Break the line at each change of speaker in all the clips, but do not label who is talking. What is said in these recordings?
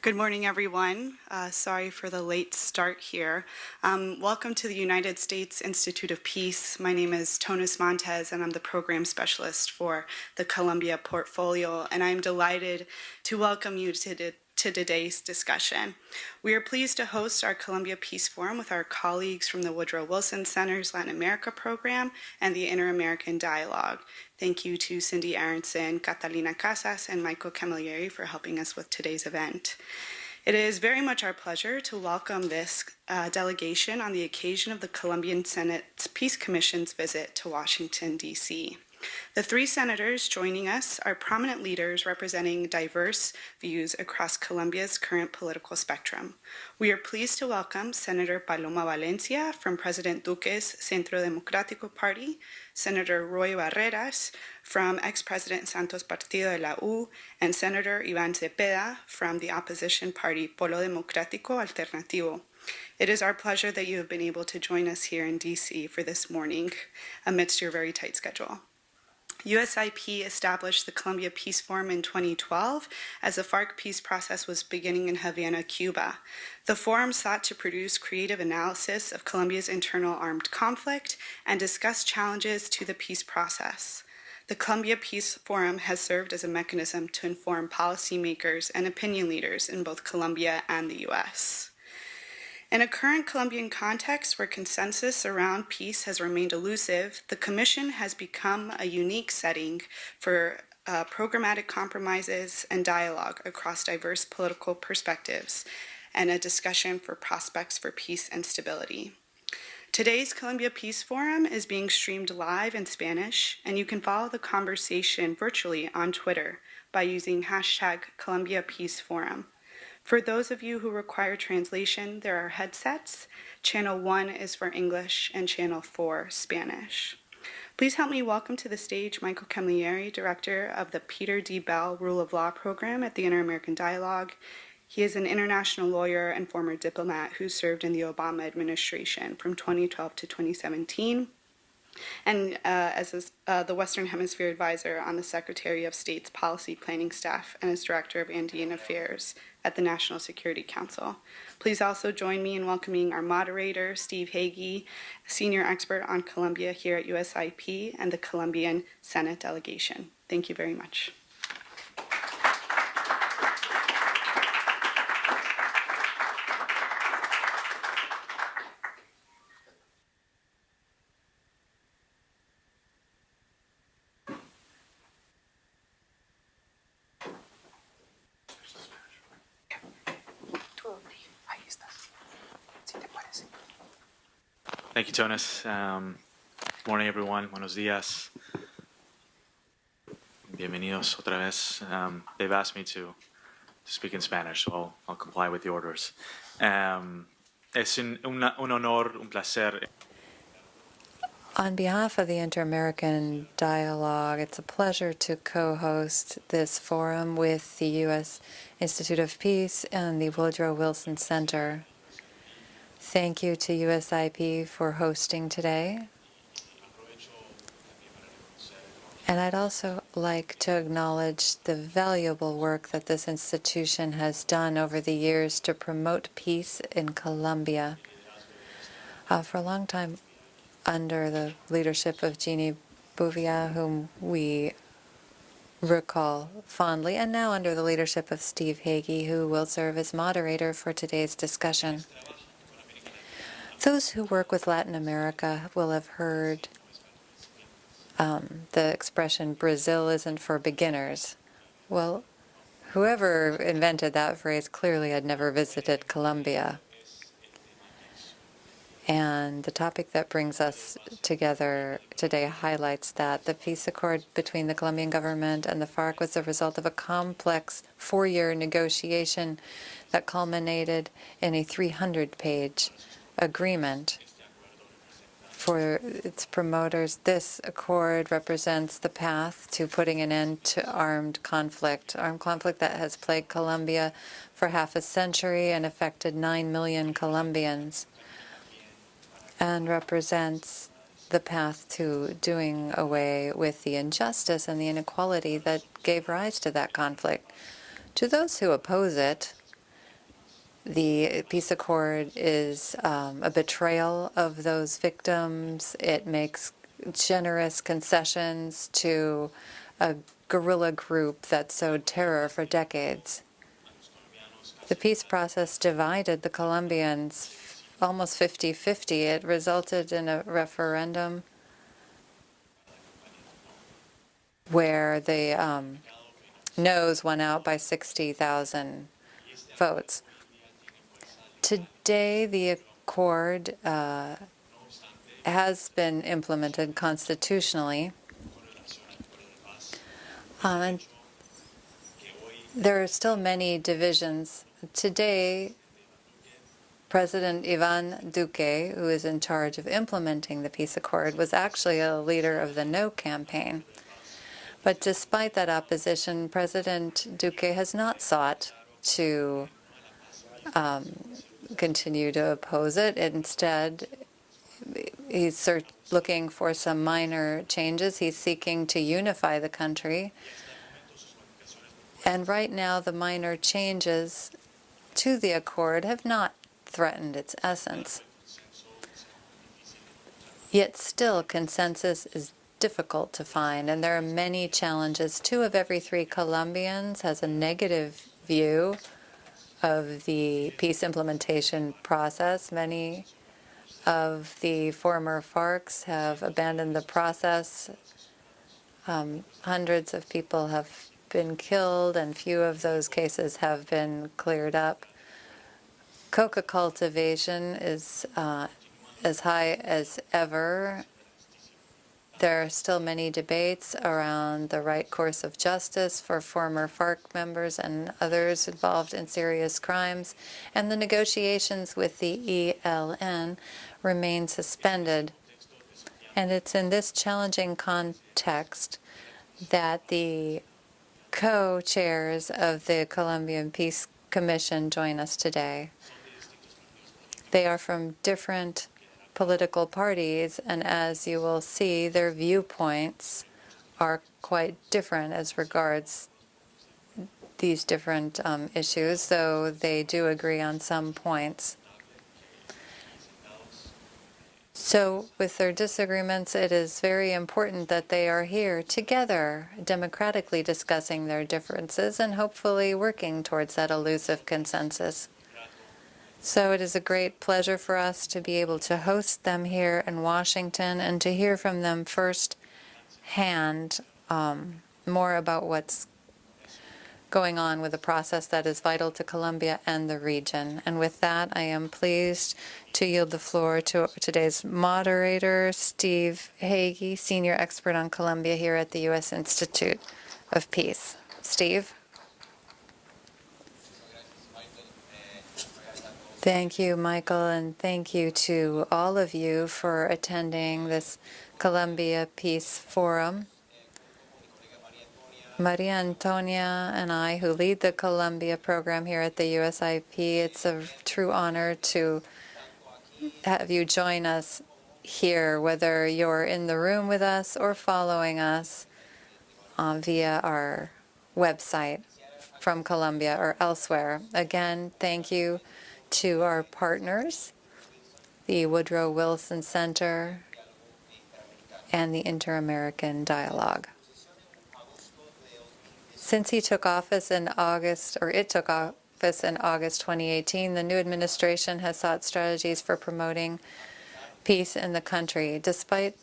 Good morning, everyone. Uh, sorry for the late start here. Um, welcome to the United States Institute of Peace. My name is Tonis Montez, and I'm the program specialist for the Colombia portfolio. And I'm delighted to welcome you to the to today's discussion. We are pleased to host our Colombia Peace Forum with our colleagues from the Woodrow Wilson Center's Latin America program and the Inter-American Dialogue. Thank you to Cindy Arnson, Catalina Casas, and Michael Camilleri for helping us with today's event. It is very much our pleasure to welcome this uh, delegation on the occasion of the Colombian Senate's Peace Commission's visit to Washington, D.C. The three senators joining us are prominent leaders representing diverse views across Colombia's current political spectrum. We are pleased to welcome Senator Paloma Valencia from President Duque's Centro Democrático Party, Senator Roy Barreras from ex-President Santos Partido de la U, and Senator Iván Cepeda from the opposition party Polo Democrático Alternativo. It is our pleasure that you have been able to join us here in DC for this morning amidst your very tight schedule. USIP established the Colombia Peace Forum in 2012 as the FARC peace process was beginning in Havana, Cuba. The forum sought to produce creative analysis of Colombia's internal armed conflict and discuss challenges to the peace process. The Colombia Peace Forum has served as a mechanism to inform policymakers and opinion leaders in both Colombia and the U.S. In a current Colombian context where consensus around peace has remained elusive, the Commission has become a unique setting for uh, programmatic compromises and dialogue across diverse political perspectives and a discussion for prospects for peace and stability. Today's Colombia Peace Forum is being streamed live in Spanish, and you can follow the conversation virtually on Twitter by using hashtag Colombia Peace Forum. For those of you who require translation, there are headsets. Channel 1 is for English and Channel 4 Spanish. Please help me welcome to the stage Michael Camilleri, Director of the Peter D. Bell Rule of Law Program at the Inter-American Dialogue. He is an international lawyer and former diplomat who served in the Obama administration from 2012 to 2017 and uh, as uh, the Western Hemisphere Advisor on the Secretary of State's Policy Planning Staff and as Director of Andean Affairs at the National Security Council. Please also join me in welcoming our moderator, Steve Hege, Senior Expert on Colombia here at USIP and the Colombian Senate Delegation. Thank you very much.
Tonis. Um, good morning, everyone. Buenos días. Bienvenidos otra vez. Um, they've asked me to, to speak in Spanish, so I'll, I'll comply with the orders. Um, es un, un honor, un placer.
On behalf of the Inter-American Dialogue, it's a pleasure to co-host this forum with the U.S. Institute of Peace and the Woodrow Wilson Center Thank you to USIP for hosting today. And I'd also like to acknowledge the valuable work that this institution has done over the years to promote peace in Colombia. Uh, for a long time, under the leadership of Ginny Bouvier, whom we recall fondly, and now under the leadership of Steve Hege, who will serve as moderator for today's discussion. Those who work with Latin America will have heard um, the expression, Brazil isn't for beginners. Well, whoever invented that phrase clearly had never visited Colombia. And the topic that brings us together today highlights that the peace accord between the Colombian government and the FARC was the result of a complex four-year negotiation that culminated in a 300-page agreement for its promoters. This accord represents the path to putting an end to armed conflict, armed conflict that has plagued Colombia for half a century and affected 9 million Colombians, and represents the path to doing away with the injustice and the inequality that gave rise to that conflict. To those who oppose it, the peace accord is um, a betrayal of those victims. It makes generous concessions to a guerrilla group that sowed terror for decades. The peace process divided the Colombians almost 50-50. It resulted in a referendum where the um, noes won out by 60,000 votes. Today, the accord uh, has been implemented constitutionally. Um, and there are still many divisions. Today, President Ivan Duque, who is in charge of implementing the peace accord, was actually a leader of the no campaign. But despite that opposition, President Duque has not sought to um, continue to oppose it. Instead, he's looking for some minor changes. He's seeking to unify the country. And right now, the minor changes to the accord have not threatened its essence. Yet still, consensus is difficult to find, and there are many challenges. Two of every three Colombians has a negative view of the peace implementation process. Many of the former FARCs have abandoned the process. Um, hundreds of people have been killed, and few of those cases have been cleared up. Coca cultivation is uh, as high as ever there are still many debates around the right course of justice for former FARC members and others involved in serious crimes, and the negotiations with the ELN remain suspended. And it's in this challenging context that the co-chairs of the Colombian Peace Commission join us today. They are from different political parties, and as you will see, their viewpoints are quite different as regards these different um, issues, though they do agree on some points. So with their disagreements, it is very important that they are here together, democratically discussing their differences and hopefully working towards that elusive consensus. So it is a great pleasure for us to be able to host them here in Washington and to hear from them firsthand um, more about what's going on with a process that is vital to Colombia and the region. And with that, I am pleased to yield the floor to today's moderator, Steve Hege, Senior Expert on Colombia here at the U.S. Institute of Peace. Steve? Thank you, Michael, and thank you to all of you for attending this Colombia Peace Forum. Maria Antonia and I, who lead the Colombia program here at the USIP, it's a true honor to have you join us here, whether you're in the room with us or following us uh, via our website from Colombia or elsewhere. Again, thank you to our partners, the Woodrow Wilson Center and the Inter-American Dialogue. Since he took office in August, or it took office in August 2018, the new administration has sought strategies for promoting peace in the country. Despite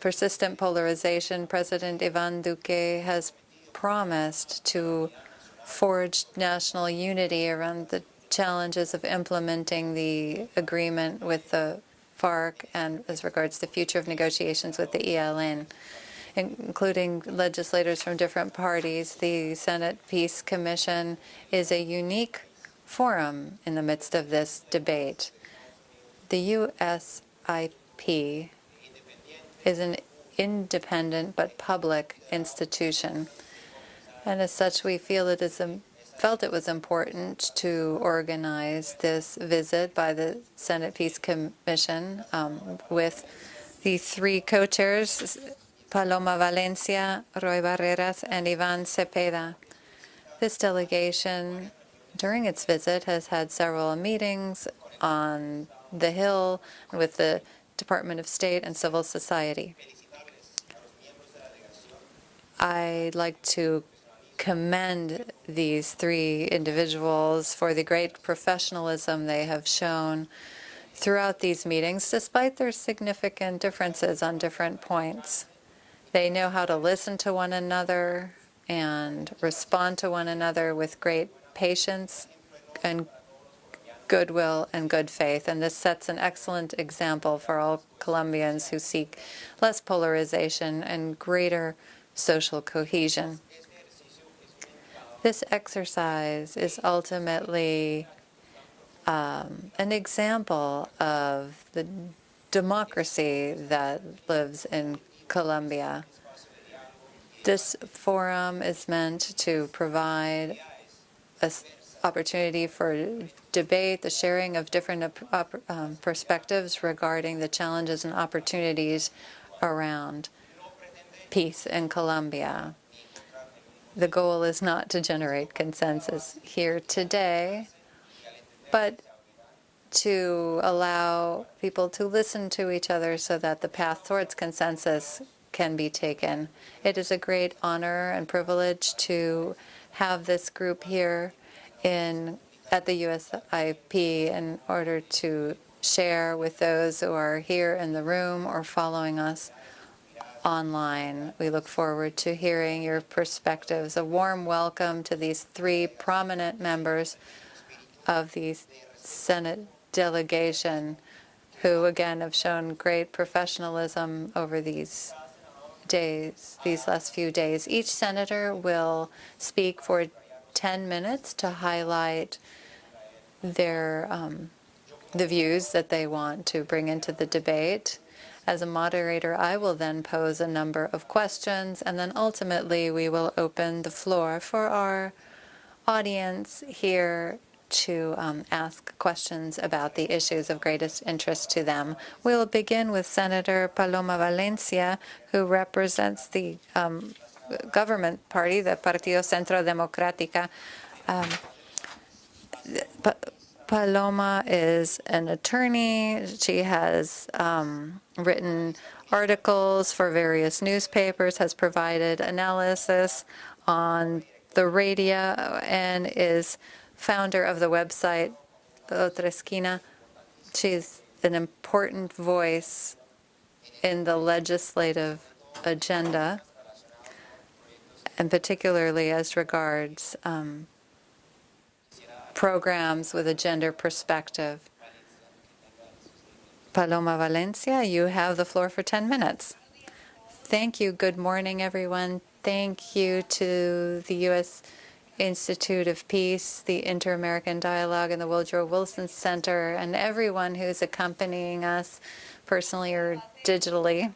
persistent polarization, President Ivan Duque has promised to forge national unity around the challenges of implementing the agreement with the FARC and as regards the future of negotiations with the ELN, including legislators from different parties. The Senate Peace Commission is a unique forum in the midst of this debate. The USIP is an independent but public institution, and as such we feel it is a felt it was important to organize this visit by the Senate Peace Commission um, with the three co-chairs, Paloma Valencia, Roy Barreras, and Ivan Cepeda. This delegation during its visit, has had several meetings on the Hill with the Department of State and civil society. I'd like to commend these three individuals for the great professionalism they have shown throughout these meetings, despite their significant differences on different points. They know how to listen to one another and respond to one another with great patience and goodwill and good faith. And this sets an excellent example for all Colombians who seek less polarization and greater social cohesion. This exercise is ultimately um, an example of the democracy that lives in Colombia. This forum is meant to provide an opportunity for debate, the sharing of different um, perspectives regarding the challenges and opportunities around peace in Colombia. The goal is not to generate consensus here today, but to allow people to listen to each other so that the path towards consensus can be taken. It is a great honor and privilege to have this group here in at the USIP in order to share with those who are here in the room or following us online. We look forward to hearing your perspectives. A warm welcome to these three prominent members of the Senate delegation who, again, have shown great professionalism over these days, these last few days. Each senator will speak for 10 minutes to highlight their um, the views that they want to bring into the debate. As a moderator, I will then pose a number of questions, and then ultimately we will open the floor for our audience here to um, ask questions about the issues of greatest interest to them. We'll begin with Senator Paloma Valencia, who represents the um, government party, the Partido Centro Democrática. Um, Paloma is an attorney. She has um, written articles for various newspapers, has provided analysis on the radio, and is founder of the website Otra Esquina. She's an important voice in the legislative agenda, and particularly as regards um, programs with a gender perspective. Paloma Valencia, you have the floor for 10 minutes. Thank you. Good morning, everyone. Thank you to the U.S. Institute of Peace, the Inter-American Dialogue, and the Woodrow Wilson Center, and everyone who's accompanying us personally or digitally.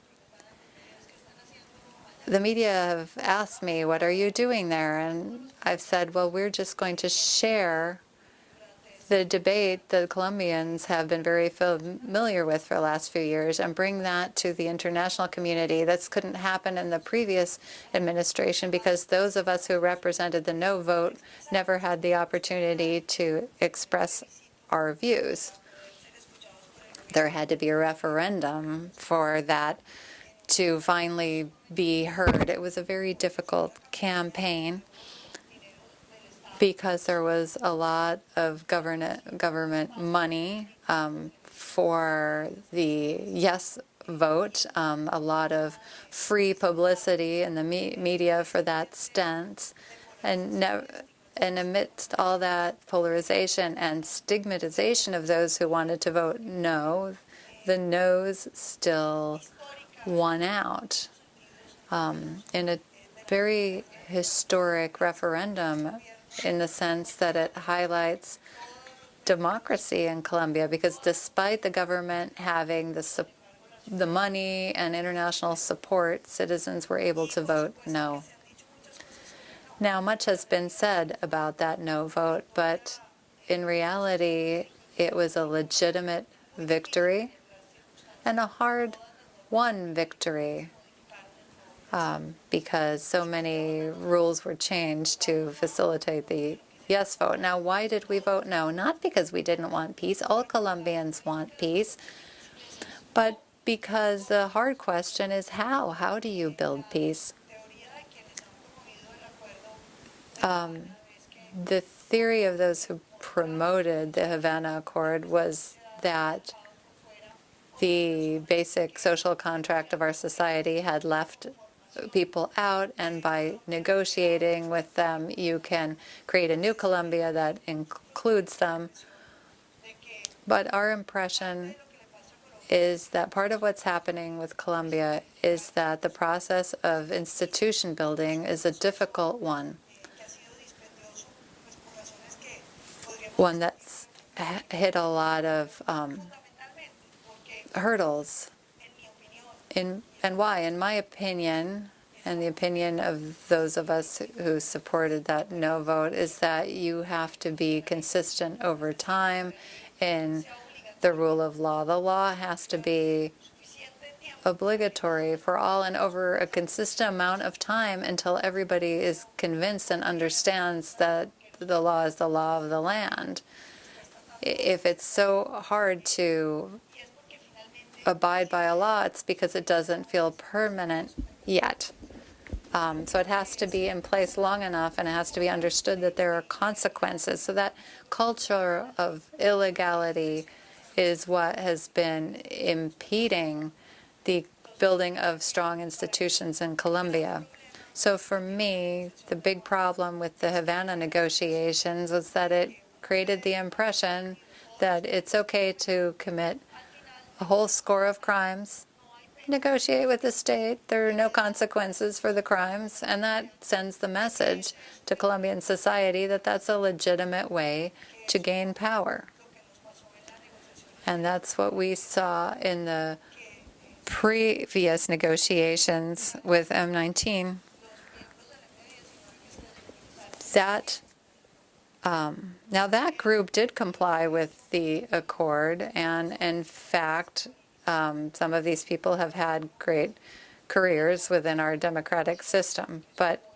The media have asked me, what are you doing there? And I've said, well, we're just going to share the debate the Colombians have been very familiar with for the last few years and bring that to the international community. This couldn't happen in the previous administration because those of us who represented the no vote never had the opportunity to express our views. There had to be a referendum for that to finally be heard. It was a very difficult campaign because there was a lot of government government money um, for the yes vote, um, a lot of free publicity in the me media for that stance, and and amidst all that polarization and stigmatization of those who wanted to vote no, the no's still won out. Um, in a very historic referendum in the sense that it highlights democracy in Colombia because despite the government having the the money and international support, citizens were able to vote no. Now, much has been said about that no vote, but in reality, it was a legitimate victory and a hard-won victory um, because so many rules were changed to facilitate the yes vote. Now, why did we vote no? Not because we didn't want peace. All Colombians want peace. But because the hard question is how? How do you build peace? Um, the theory of those who promoted the Havana Accord was that the basic social contract of our society had left people out, and by negotiating with them, you can create a new Colombia that includes them. But our impression is that part of what's happening with Colombia is that the process of institution building is a difficult one. One that's hit a lot of um, hurdles. In, and why? In my opinion, and the opinion of those of us who supported that no vote, is that you have to be consistent over time in the rule of law. The law has to be obligatory for all and over a consistent amount of time until everybody is convinced and understands that the law is the law of the land. If it's so hard to abide by a law, it's because it doesn't feel permanent yet. Um, so it has to be in place long enough and it has to be understood that there are consequences. So that culture of illegality is what has been impeding the building of strong institutions in Colombia. So for me, the big problem with the Havana negotiations was that it created the impression that it's okay to commit a whole score of crimes, negotiate with the state, there are no consequences for the crimes, and that sends the message to Colombian society that that's a legitimate way to gain power. And that's what we saw in the previous negotiations with M19. That um, now that group did comply with the accord, and in fact, um, some of these people have had great careers within our democratic system. But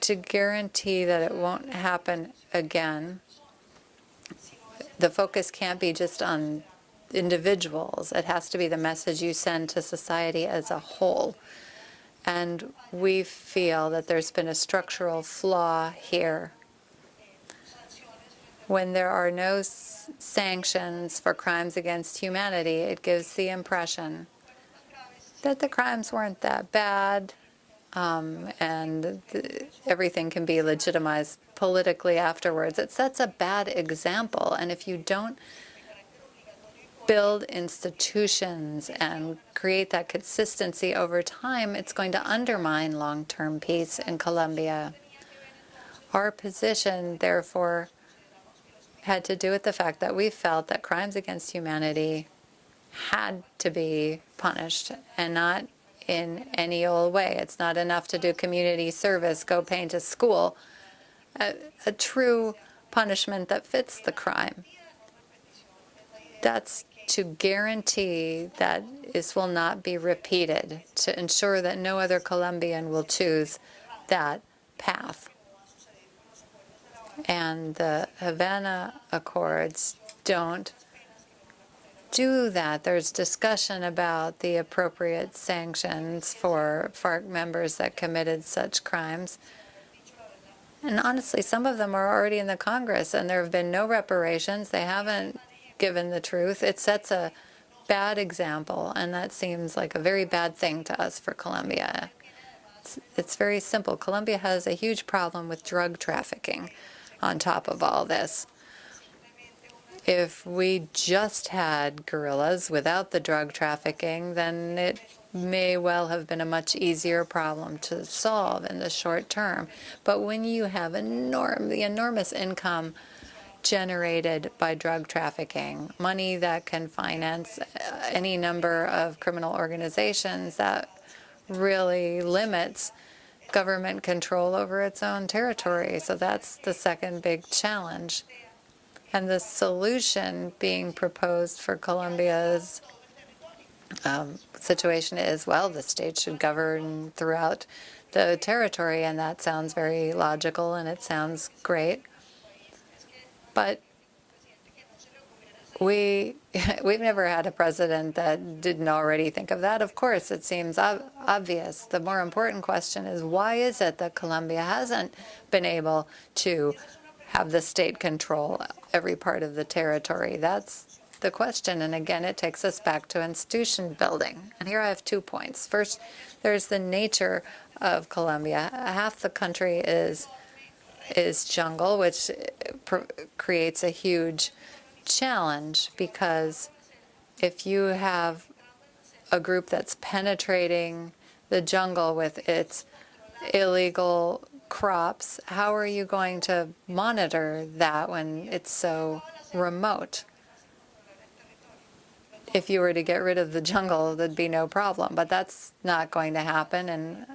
to guarantee that it won't happen again, the focus can't be just on individuals. It has to be the message you send to society as a whole. And we feel that there's been a structural flaw here. When there are no sanctions for crimes against humanity, it gives the impression that the crimes weren't that bad um, and everything can be legitimized politically afterwards. It sets a bad example. And if you don't build institutions and create that consistency over time, it's going to undermine long-term peace in Colombia. Our position, therefore, had to do with the fact that we felt that crimes against humanity had to be punished and not in any old way. It's not enough to do community service, go paint a school. A, a true punishment that fits the crime. That's to guarantee that this will not be repeated, to ensure that no other Colombian will choose that path. And the Havana Accords don't do that. There's discussion about the appropriate sanctions for FARC members that committed such crimes. And honestly, some of them are already in the Congress, and there have been no reparations. They haven't given the truth. It sets a bad example, and that seems like a very bad thing to us for Colombia. It's, it's very simple. Colombia has a huge problem with drug trafficking on top of all this. If we just had guerrillas without the drug trafficking, then it may well have been a much easier problem to solve in the short term. But when you have enorm the enormous income generated by drug trafficking, money that can finance uh, any number of criminal organizations that really limits government control over its own territory. So that's the second big challenge. And the solution being proposed for Colombia's um, situation is, well, the state should govern throughout the territory, and that sounds very logical and it sounds great. But we we've never had a president that didn't already think of that. Of course, it seems ob- obvious. The more important question is why is it that Colombia hasn't been able to have the state control every part of the territory? That's the question. And again, it takes us back to institution building. And here I have two points. First, there's the nature of Colombia. Half the country is is jungle, which eh, pr- creates a huge challenge because if you have a group that's penetrating the jungle with its illegal crops, how are you going to monitor that when it's so remote? If you were to get rid of the jungle, there'd be no problem, but that's not going to happen. And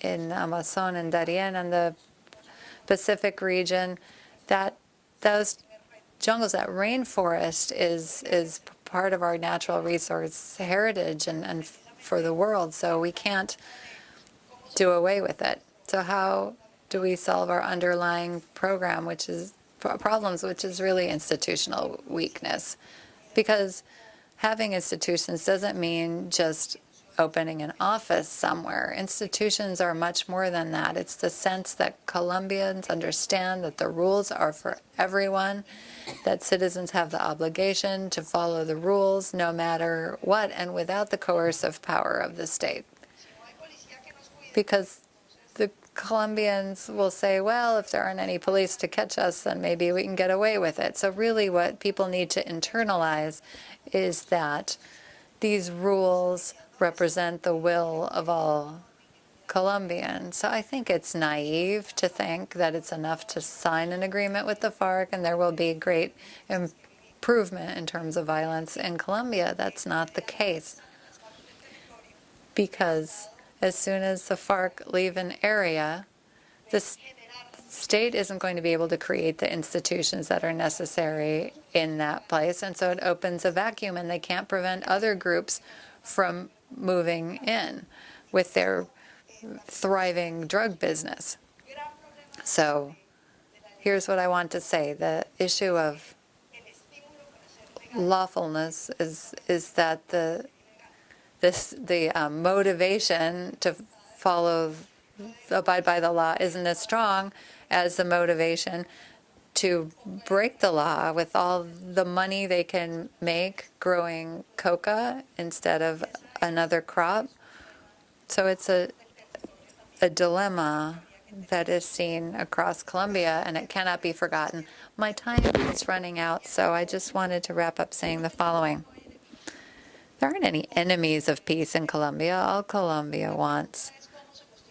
in Amazon and Darien and the Pacific region, that those jungles, that rainforest is is part of our natural resource heritage and, and for the world. So we can't do away with it. So how do we solve our underlying program, which is problems, which is really institutional weakness? Because having institutions doesn't mean just opening an office somewhere. Institutions are much more than that. It's the sense that Colombians understand that the rules are for everyone, that citizens have the obligation to follow the rules no matter what and without the coercive power of the state. Because the Colombians will say, well, if there aren't any police to catch us, then maybe we can get away with it. So really what people need to internalize is that these rules represent the will of all Colombians. So I think it's naive to think that it's enough to sign an agreement with the FARC and there will be great improvement in terms of violence in Colombia. That's not the case. Because as soon as the FARC leave an area, the state isn't going to be able to create the institutions that are necessary in that place. And so it opens a vacuum and they can't prevent other groups from moving in with their thriving drug business. So here's what I want to say. The issue of lawfulness is is that the this the um, motivation to follow abide by the law isn't as strong as the motivation to break the law with all the money they can make growing coca instead of another crop. So it's a, a dilemma that is seen across Colombia, and it cannot be forgotten. My time is running out, so I just wanted to wrap up saying the following. There aren't any enemies of peace in Colombia. All Colombia wants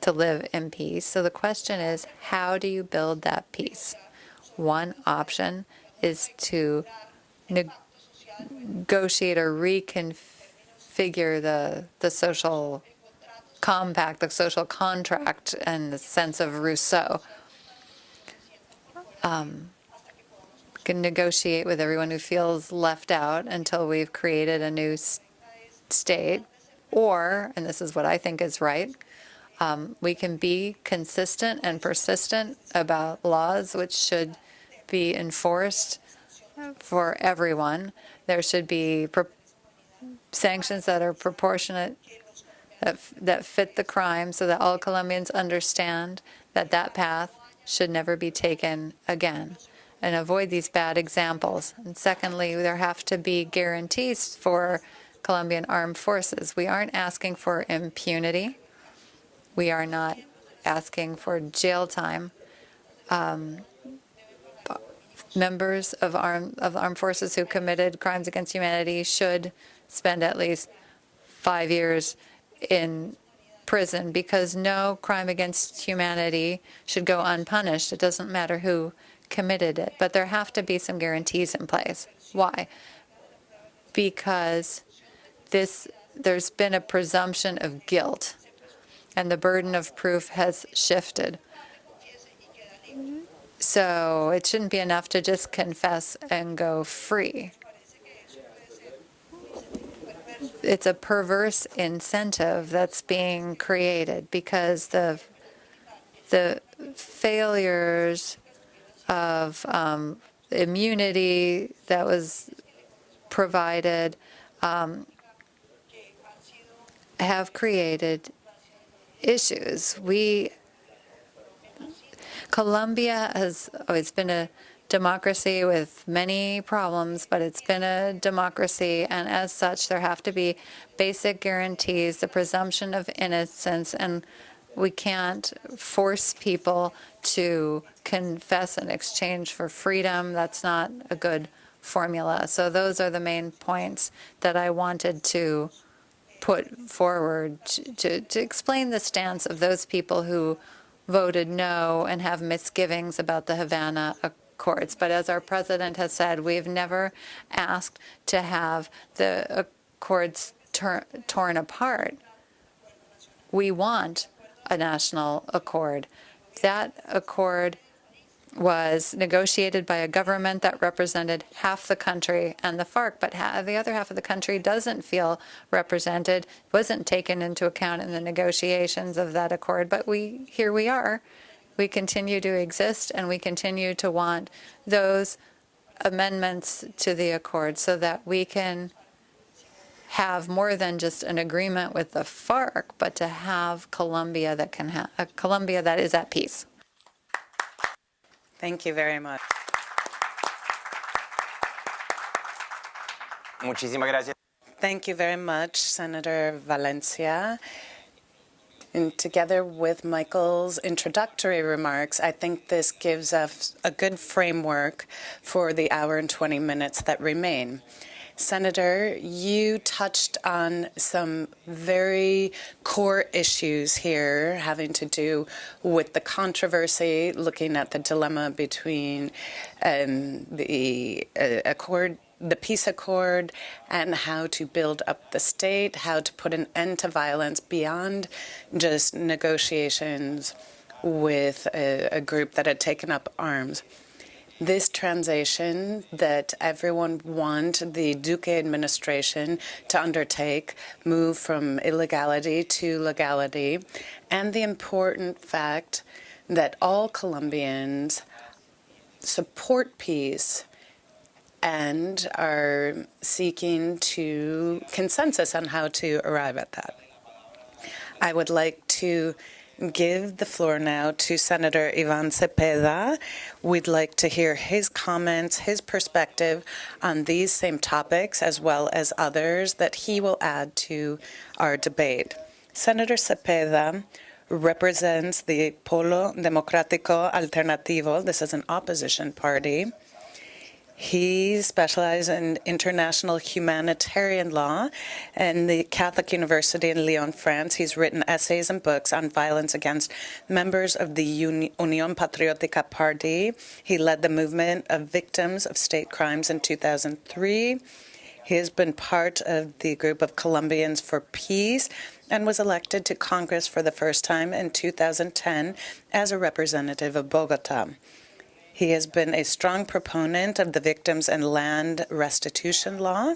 to live in peace. So the question is, how do you build that peace? One option is to negotiate or reconfigure the, the social compact, the social contract, and the sense of Rousseau. Um, can negotiate with everyone who feels left out until we've created a new state, or, and this is what I think is right, um, we can be consistent and persistent about laws which should be enforced for everyone. There should be sanctions that are proportionate, that, that fit the crime, so that all Colombians understand that that path should never be taken again and avoid these bad examples. And secondly, there have to be guarantees for Colombian armed forces. We aren't asking for impunity. We are not asking for jail time. Um, members of armed of armed forces who committed crimes against humanity should spend at least five years in prison because no crime against humanity should go unpunished. It doesn't matter who committed it, but there have to be some guarantees in place. Why? Because this there's been a presumption of guilt and the burden of proof has shifted. So it shouldn't be enough to just confess and go free. It's a perverse incentive that's being created because the the failures of um, immunity that was provided um, have created issues. We Colombia has always been a democracy with many problems, but it's been a democracy, and as such, there have to be basic guarantees, the presumption of innocence, and we can't force people to confess in exchange for freedom. That's not a good formula. So those are the main points that I wanted to put forward to, to, to explain the stance of those people who voted no and have misgivings about the Havana Accords. But as our president has said, we've never asked to have the uh, accords torn apart. We want a national accord. That accord was negotiated by a government that represented half the country and the FARC, but the other half of the country doesn't feel represented, wasn't taken into account in the negotiations of that accord. But we here we are. We continue to exist, and we continue to want those amendments to the accord so that we can have more than just an agreement with the FARC, but to have Colombia that can have a uh, Colombia that is at peace.
Thank you very much.
Muchísimas gracias.
Thank you very much, Senator Valencia. And together with Michael's introductory remarks, I think this gives us a good framework for the hour and 20 minutes that remain. Senator, you touched on some very core issues here having to do with the controversy, looking at the dilemma between um, the uh, accord the peace accord and how to build up the state, how to put an end to violence beyond just negotiations with a, a group that had taken up arms. This transition that everyone want the Duque administration to undertake, move from illegality to legality, and the important fact that all Colombians support peace and are seeking to consensus on how to arrive at that. I would like to give the floor now to Senator Ivan Cepeda. We'd like to hear his comments, his perspective on these same topics, as well as others that he will add to our debate. Senator Cepeda represents the Polo Democrático Alternativo. This is an opposition party. He specialized in international humanitarian law in the Catholic University in Lyon, France. He's written essays and books on violence against members of the Unión Patriótica Party. He led the movement of victims of state crimes in 2003. He has been part of the group of Colombians for Peace and was elected to Congress for the first time in 2010 as a representative of Bogota. He has been a strong proponent of the victims and land restitution law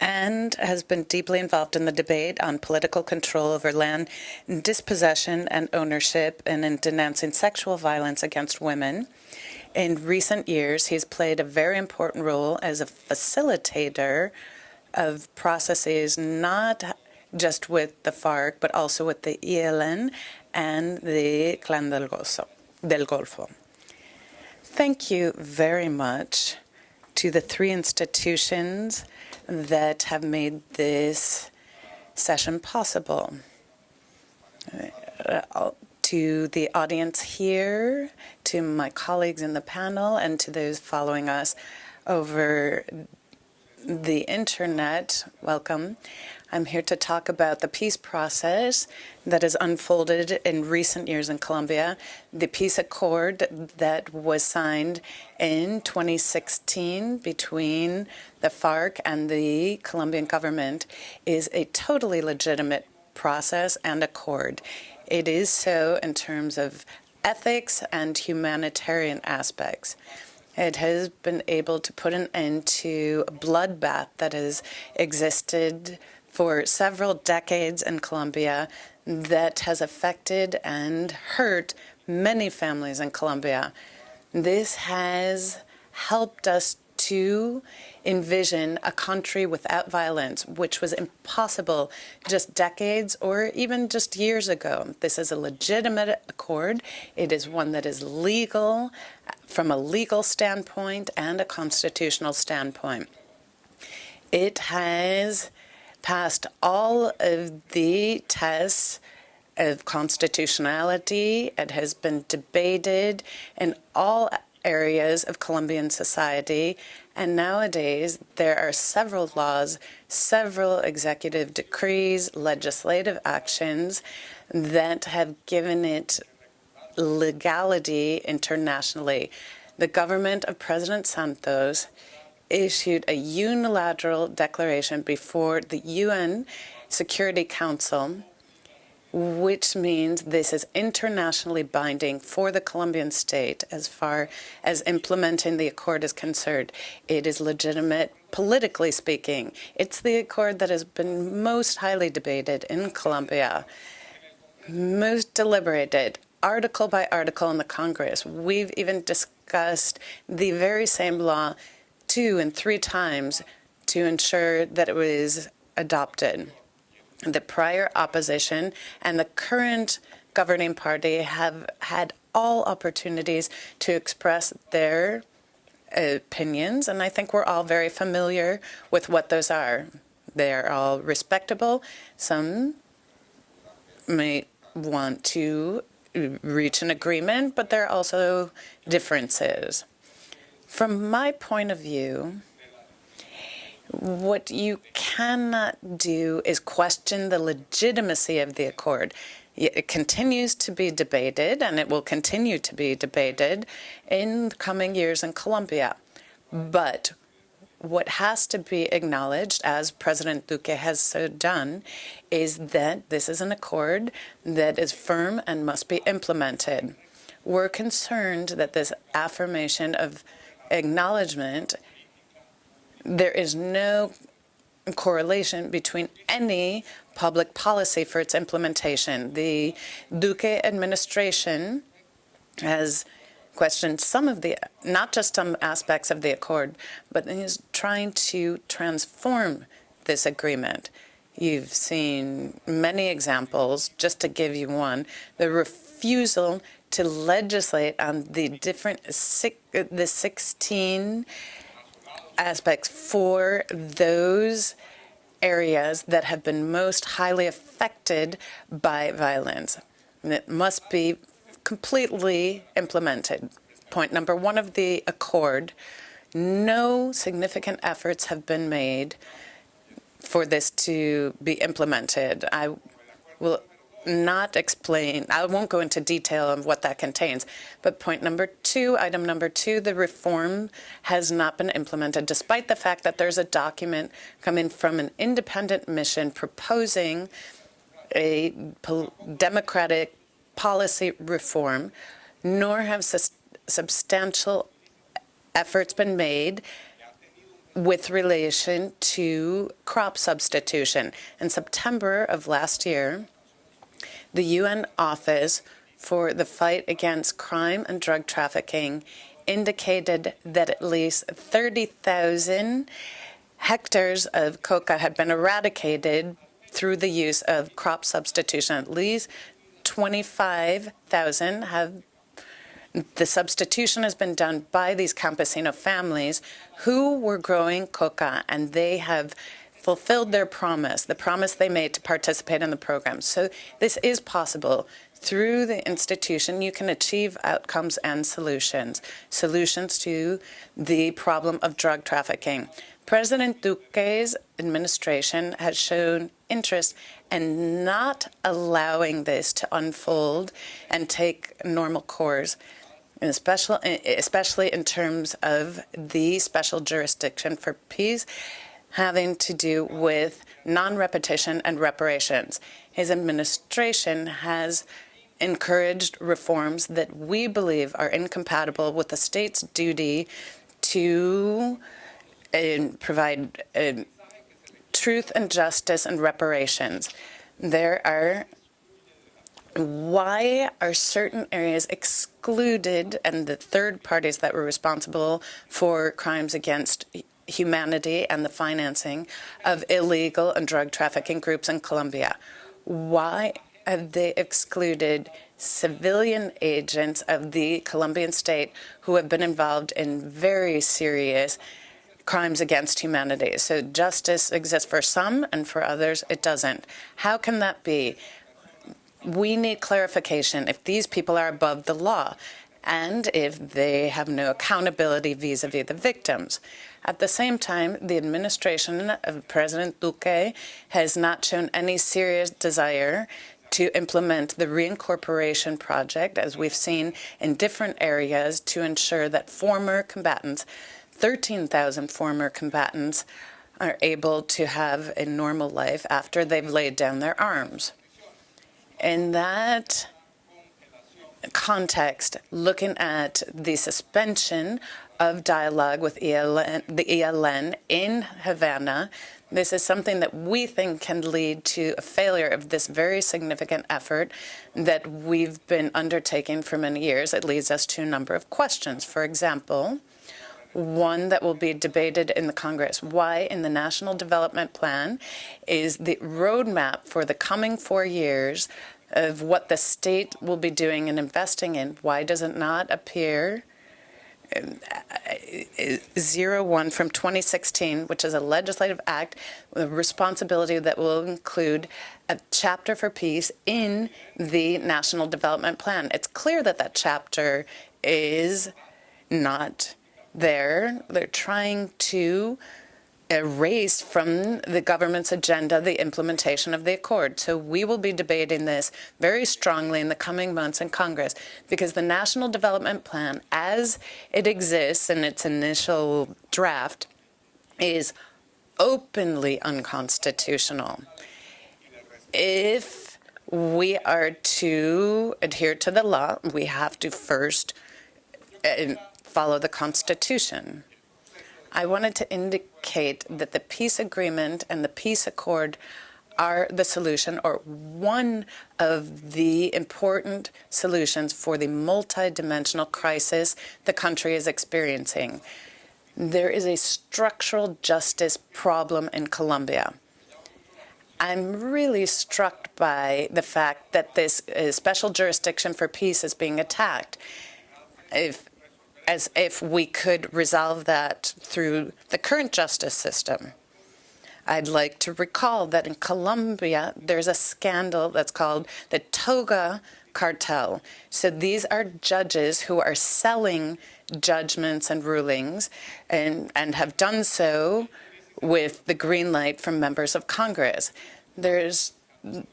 and has been deeply involved in the debate on political control over land dispossession and ownership and in denouncing sexual violence against women. In recent years, he's played a very important role as a facilitator of processes not just with the FARC, but also with the ELN and the Clan del Golfo del Golfo. Thank you very much to the three institutions that have made this session possible. Uh, to the audience here, to my colleagues in the panel, and to those following us over the internet, welcome. I'm here to talk about the peace process that has unfolded in recent years in Colombia, the peace accord that was signed in 2016 between the FARC and the Colombian government is a totally legitimate process and accord. It is so in terms of ethics and humanitarian aspects. It has been able to put an end to a bloodbath that has existed for several decades in Colombia that has affected and hurt many families in Colombia. This has helped us to envision a country without violence, which was impossible just decades or even just years ago. This is a legitimate accord. It is one that is legal from a legal standpoint and a constitutional standpoint. It has passed all of the tests of constitutionality. It has been debated in all areas of Colombian society. And nowadays, there are several laws, several executive decrees, legislative actions that have given it legality internationally. The government of President Santos issued a unilateral declaration before the UN Security Council which means this is internationally binding for the Colombian state as far as implementing the accord is concerned. It is legitimate politically speaking. It's the accord that has been most highly debated in Colombia, most deliberated, article by article in the Congress. We've even discussed the very same law two and three times to ensure that it was adopted the prior opposition and the current governing party have had all opportunities to express their opinions, and I think we're all very familiar with what those are. They're all respectable. Some may want to reach an agreement, but there are also differences. From my point of view, what you cannot do is question the legitimacy of the accord. It continues to be debated, and it will continue to be debated in coming years in Colombia. But what has to be acknowledged, as President Duque has so done, is that this is an accord that is firm and must be implemented. We're concerned that this affirmation of acknowledgement there is no correlation between any public policy for its implementation. The Duque administration has questioned some of the, not just some aspects of the accord, but is trying to transform this agreement. You've seen many examples, just to give you one, the refusal to legislate on the different, the 16 aspects for those areas that have been most highly affected by violence. And it must be completely implemented. Point number one of the accord, no significant efforts have been made for this to be implemented. I will not explain, I won't go into detail of what that contains, but point number two, item number two, the reform has not been implemented, despite the fact that there's a document coming from an independent mission proposing a democratic policy reform, nor have substantial efforts been made with relation to crop substitution. In September of last year, the UN Office for the Fight Against Crime and Drug Trafficking indicated that at least 30,000 hectares of coca had been eradicated through the use of crop substitution. At least 25,000 have the substitution has been done by these campesino families who were growing coca, and they have fulfilled their promise, the promise they made to participate in the program. So this is possible. Through the institution, you can achieve outcomes and solutions, solutions to the problem of drug trafficking. President Duque's administration has shown interest in not allowing this to unfold and take normal course, especially in terms of the special jurisdiction for peace having to do with non-repetition and reparations. His administration has encouraged reforms that we believe are incompatible with the state's duty to uh, provide uh, truth and justice and reparations. There are why are certain areas excluded and the third parties that were responsible for crimes against humanity and the financing of illegal and drug trafficking groups in Colombia? Why have they excluded civilian agents of the Colombian state who have been involved in very serious crimes against humanity. So justice exists for some and for others it doesn't. How can that be? We need clarification if these people are above the law and if they have no accountability vis-a-vis -vis the victims. At the same time, the administration of President Duque has not shown any serious desire to implement the reincorporation project, as we've seen in different areas, to ensure that former combatants, 13,000 former combatants, are able to have a normal life after they've laid down their arms. In that context, looking at the suspension of dialogue with ELN, the ELN in Havana, this is something that we think can lead to a failure of this very significant effort that we've been undertaking for many years. It leads us to a number of questions. For example, one that will be debated in the Congress. Why in the National Development Plan is the roadmap for the coming four years of what the state will be doing and investing in, why does it not appear Zero One from 2016, which is a legislative act, a responsibility that will include a chapter for peace in the National Development Plan. It's clear that that chapter is not there. They're trying to erased from the government's agenda the implementation of the accord. So we will be debating this very strongly in the coming months in Congress because the National Development Plan, as it exists in its initial draft, is openly unconstitutional. If we are to adhere to the law, we have to first uh, follow the Constitution. I wanted to indicate that the peace agreement and the peace accord are the solution or one of the important solutions for the multidimensional crisis the country is experiencing. There is a structural justice problem in Colombia. I'm really struck by the fact that this uh, special jurisdiction for peace is being attacked. If as if we could resolve that through the current justice system. I'd like to recall that in Colombia, there's a scandal that's called the Toga cartel. So these are judges who are selling judgments and rulings and, and have done so with the green light from members of Congress. There's,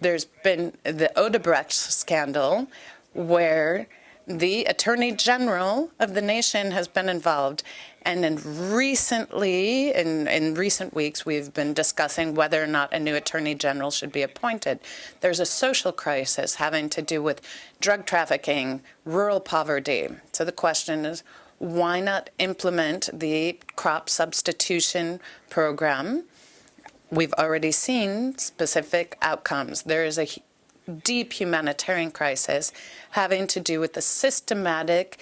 there's been the Odebrecht scandal where the Attorney General of the nation has been involved. And in recently, in, in recent weeks, we've been discussing whether or not a new Attorney General should be appointed. There's a social crisis having to do with drug trafficking, rural poverty. So the question is, why not implement the crop substitution program? We've already seen specific outcomes. There is a deep humanitarian crisis having to do with the systematic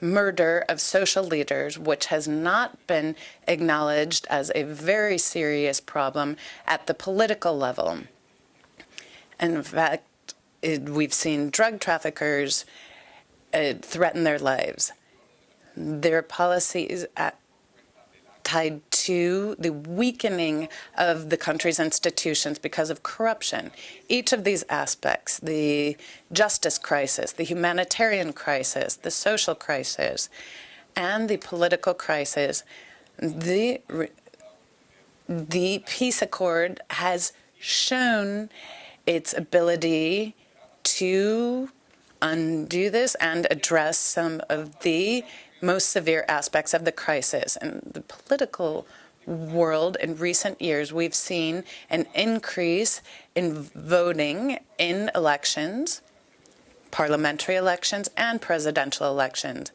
murder of social leaders, which has not been acknowledged as a very serious problem at the political level. In fact, it, we've seen drug traffickers uh, threaten their lives. Their policies at tied to the weakening of the country's institutions because of corruption. Each of these aspects, the justice crisis, the humanitarian crisis, the social crisis, and the political crisis, the, the peace accord has shown its ability to undo this and address some of the most severe aspects of the crisis. In the political world in recent years, we've seen an increase in voting in elections parliamentary elections and presidential elections.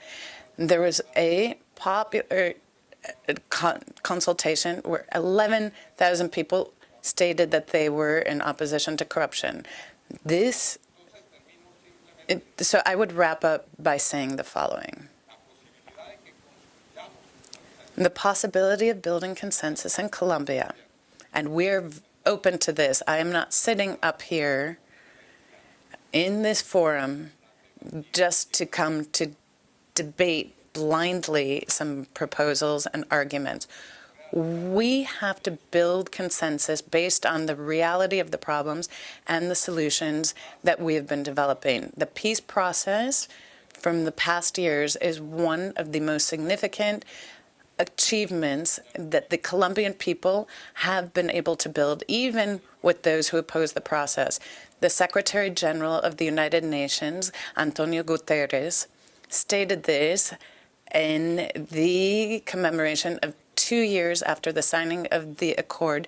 There was a popular uh, con consultation where 11,000 people stated that they were in opposition to corruption. This, it, so I would wrap up by saying the following. The possibility of building consensus in Colombia, and we're open to this. I am not sitting up here in this forum just to come to debate blindly some proposals and arguments. We have to build consensus based on the reality of the problems and the solutions that we have been developing. The peace process from the past years is one of the most significant achievements that the Colombian people have been able to build, even with those who oppose the process. The Secretary General of the United Nations, Antonio Guterres, stated this in the commemoration of two years after the signing of the accord.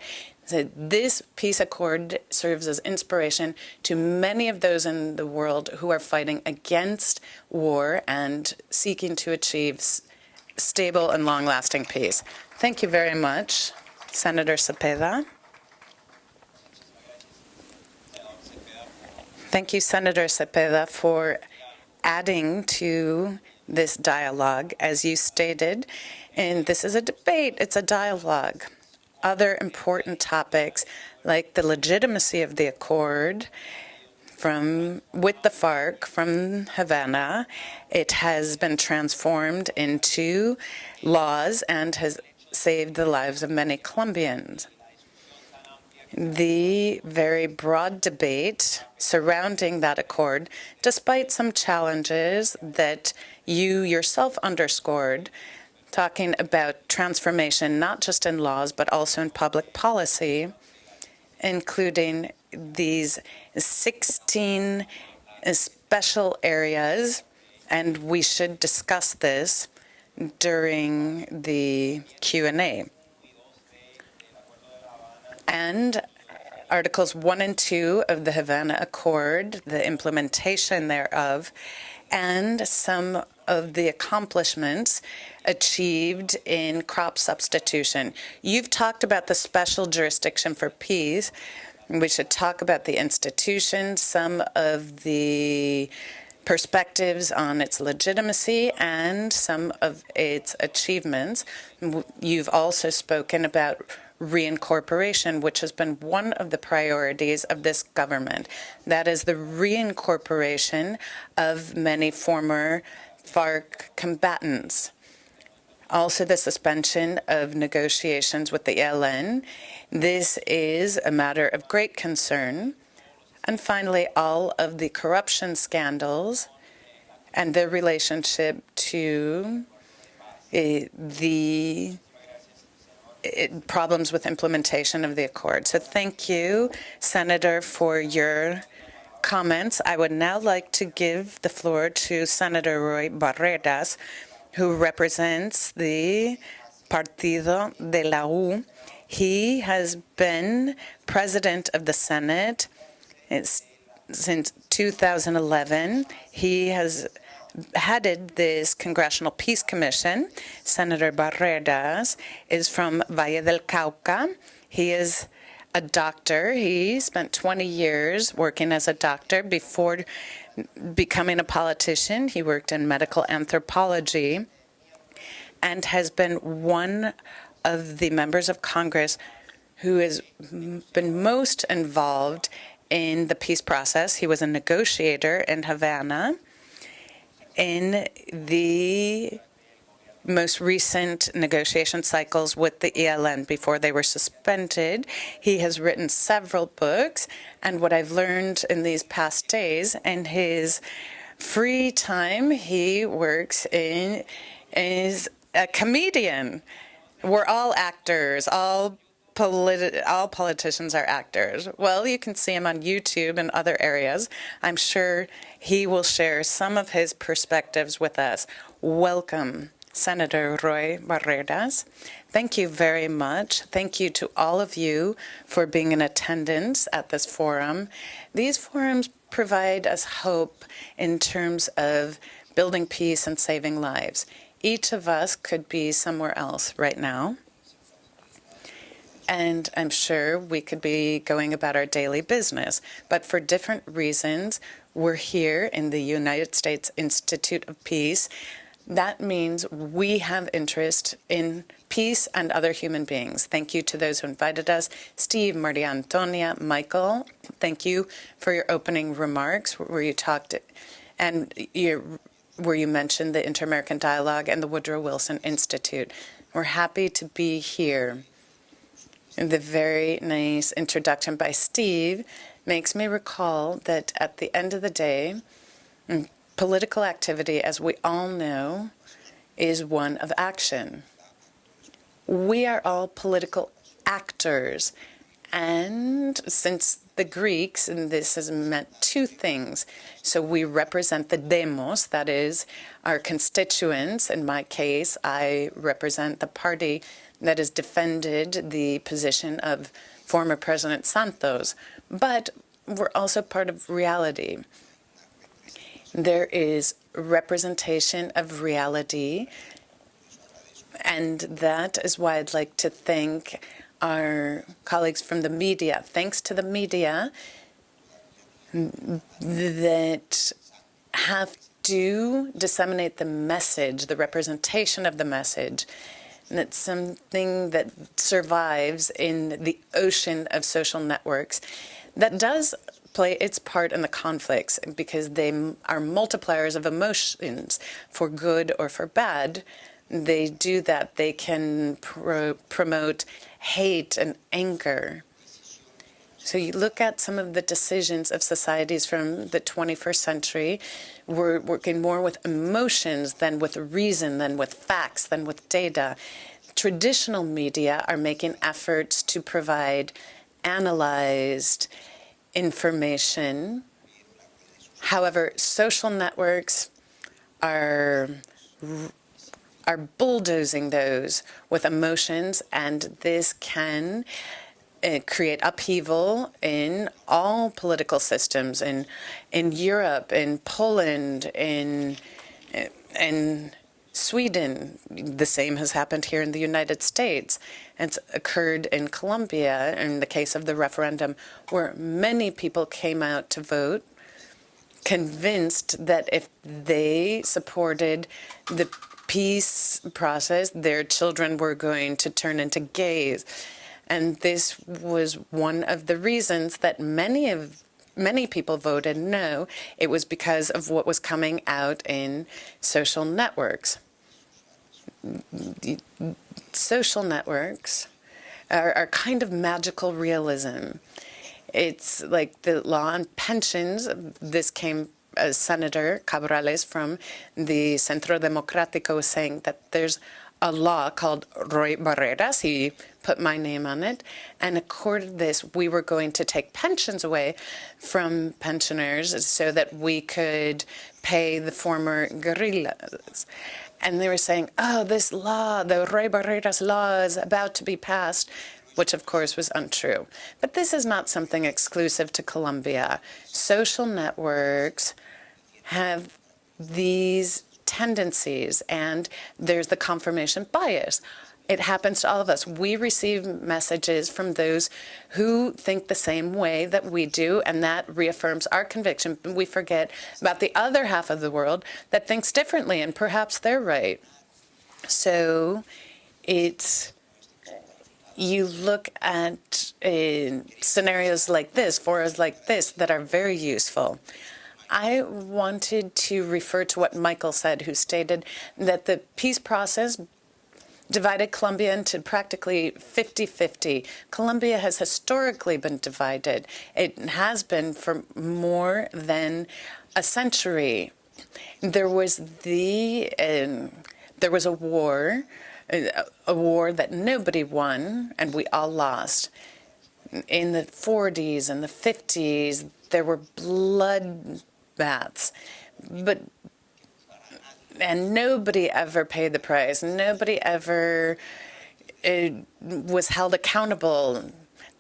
That this peace accord serves as inspiration to many of those in the world who are fighting against war and seeking to achieve stable and long-lasting peace. Thank you very much, Senator Cepeda. Thank you, Senator Cepeda, for adding to this dialogue, as you stated. And this is a debate, it's a dialogue. Other important topics, like the legitimacy of the accord, from with the FARC from Havana. It has been transformed into laws and has saved the lives of many Colombians. The very broad debate surrounding that accord, despite some challenges that you yourself underscored, talking about transformation not just in laws but also in public policy, including these 16 special areas, and we should discuss this during the Q&A. And Articles 1 and 2 of the Havana Accord, the implementation thereof, and some of the accomplishments achieved in crop substitution. You've talked about the special jurisdiction for peace, we should talk about the institution, some of the perspectives on its legitimacy and some of its achievements. You've also spoken about reincorporation, which has been one of the priorities of this government. That is the reincorporation of many former FARC combatants. Also the suspension of negotiations with the ELN this is a matter of great concern. And finally, all of the corruption scandals and their relationship to uh, the uh, problems with implementation of the accord. So thank you, Senator, for your comments. I would now like to give the floor to Senator Roy Barreras, who represents the Partido de la U, he has been president of the Senate eh, since 2011. He has headed this Congressional Peace Commission. Senator Barreras is from Valle del Cauca. He is a doctor. He spent 20 years working as a doctor before becoming a politician. He worked in medical anthropology and has been one of the members of Congress who has been most involved in the peace process. He was a negotiator in Havana. In the most recent negotiation cycles with the ELN before they were suspended. He has written several books, and what I've learned in these past days, in his free time, he works in is a comedian. We're all actors, all politi all politicians are actors. Well, you can see him on YouTube and other areas. I'm sure he will share some of his perspectives with us. Welcome, Senator Roy Barreras. Thank you very much. Thank you to all of you for being in attendance at this forum. These forums provide us hope in terms of building peace and saving lives. Each of us could be somewhere else right now. And I'm sure we could be going about our daily business. But for different reasons, we're here in the United States Institute of Peace. That means we have interest in peace and other human beings. Thank you to those who invited us. Steve, Maria Antonia, Michael, thank you for your opening remarks where you talked and where you mentioned the Inter-American Dialogue and the Woodrow Wilson Institute. We're happy to be here. And the very nice introduction by Steve makes me recall that at the end of the day, political activity, as we all know, is one of action. We are all political actors. And since the Greeks, and this has meant two things. So we represent the demos, that is, our constituents. In my case, I represent the party that has defended the position of former President Santos. But we're also part of reality. There is representation of reality, and that is why I'd like to thank our colleagues from the media. Thanks to the media that have to disseminate the message, the representation of the message, and it's something that survives in the ocean of social networks that does play its part in the conflicts because they are multipliers of emotions for good or for bad. They do that. They can pro promote hate and anger. So you look at some of the decisions of societies from the 21st century, we're working more with emotions than with reason, than with facts, than with data. Traditional media are making efforts to provide analyzed information. However, social networks are are bulldozing those with emotions, and this can uh, create upheaval in all political systems in in Europe, in Poland, in in Sweden. The same has happened here in the United States. It's occurred in Colombia in the case of the referendum, where many people came out to vote convinced that if they supported the peace process, their children were going to turn into gays. And this was one of the reasons that many of many people voted no. It was because of what was coming out in social networks. Social networks are, are kind of magical realism. It's like the law on pensions. This came uh, Senator Cabrales from the Centro Democrático saying that there's a law called Roy Barreras. He put my name on it. And according to this, we were going to take pensions away from pensioners so that we could pay the former guerrillas. And they were saying, oh, this law, the Roy Barreras law is about to be passed which of course was untrue. But this is not something exclusive to Colombia. Social networks have these tendencies, and there's the confirmation bias. It happens to all of us. We receive messages from those who think the same way that we do, and that reaffirms our conviction. We forget about the other half of the world that thinks differently, and perhaps they're right. So it's you look at uh, scenarios like this, forums like this, that are very useful. I wanted to refer to what Michael said, who stated that the peace process divided Colombia into practically 50-50. Colombia has historically been divided. It has been for more than a century. There was the um, there was a war, a war that nobody won, and we all lost. In the 40s and the 50s, there were blood baths. But and nobody ever paid the price. Nobody ever uh, was held accountable.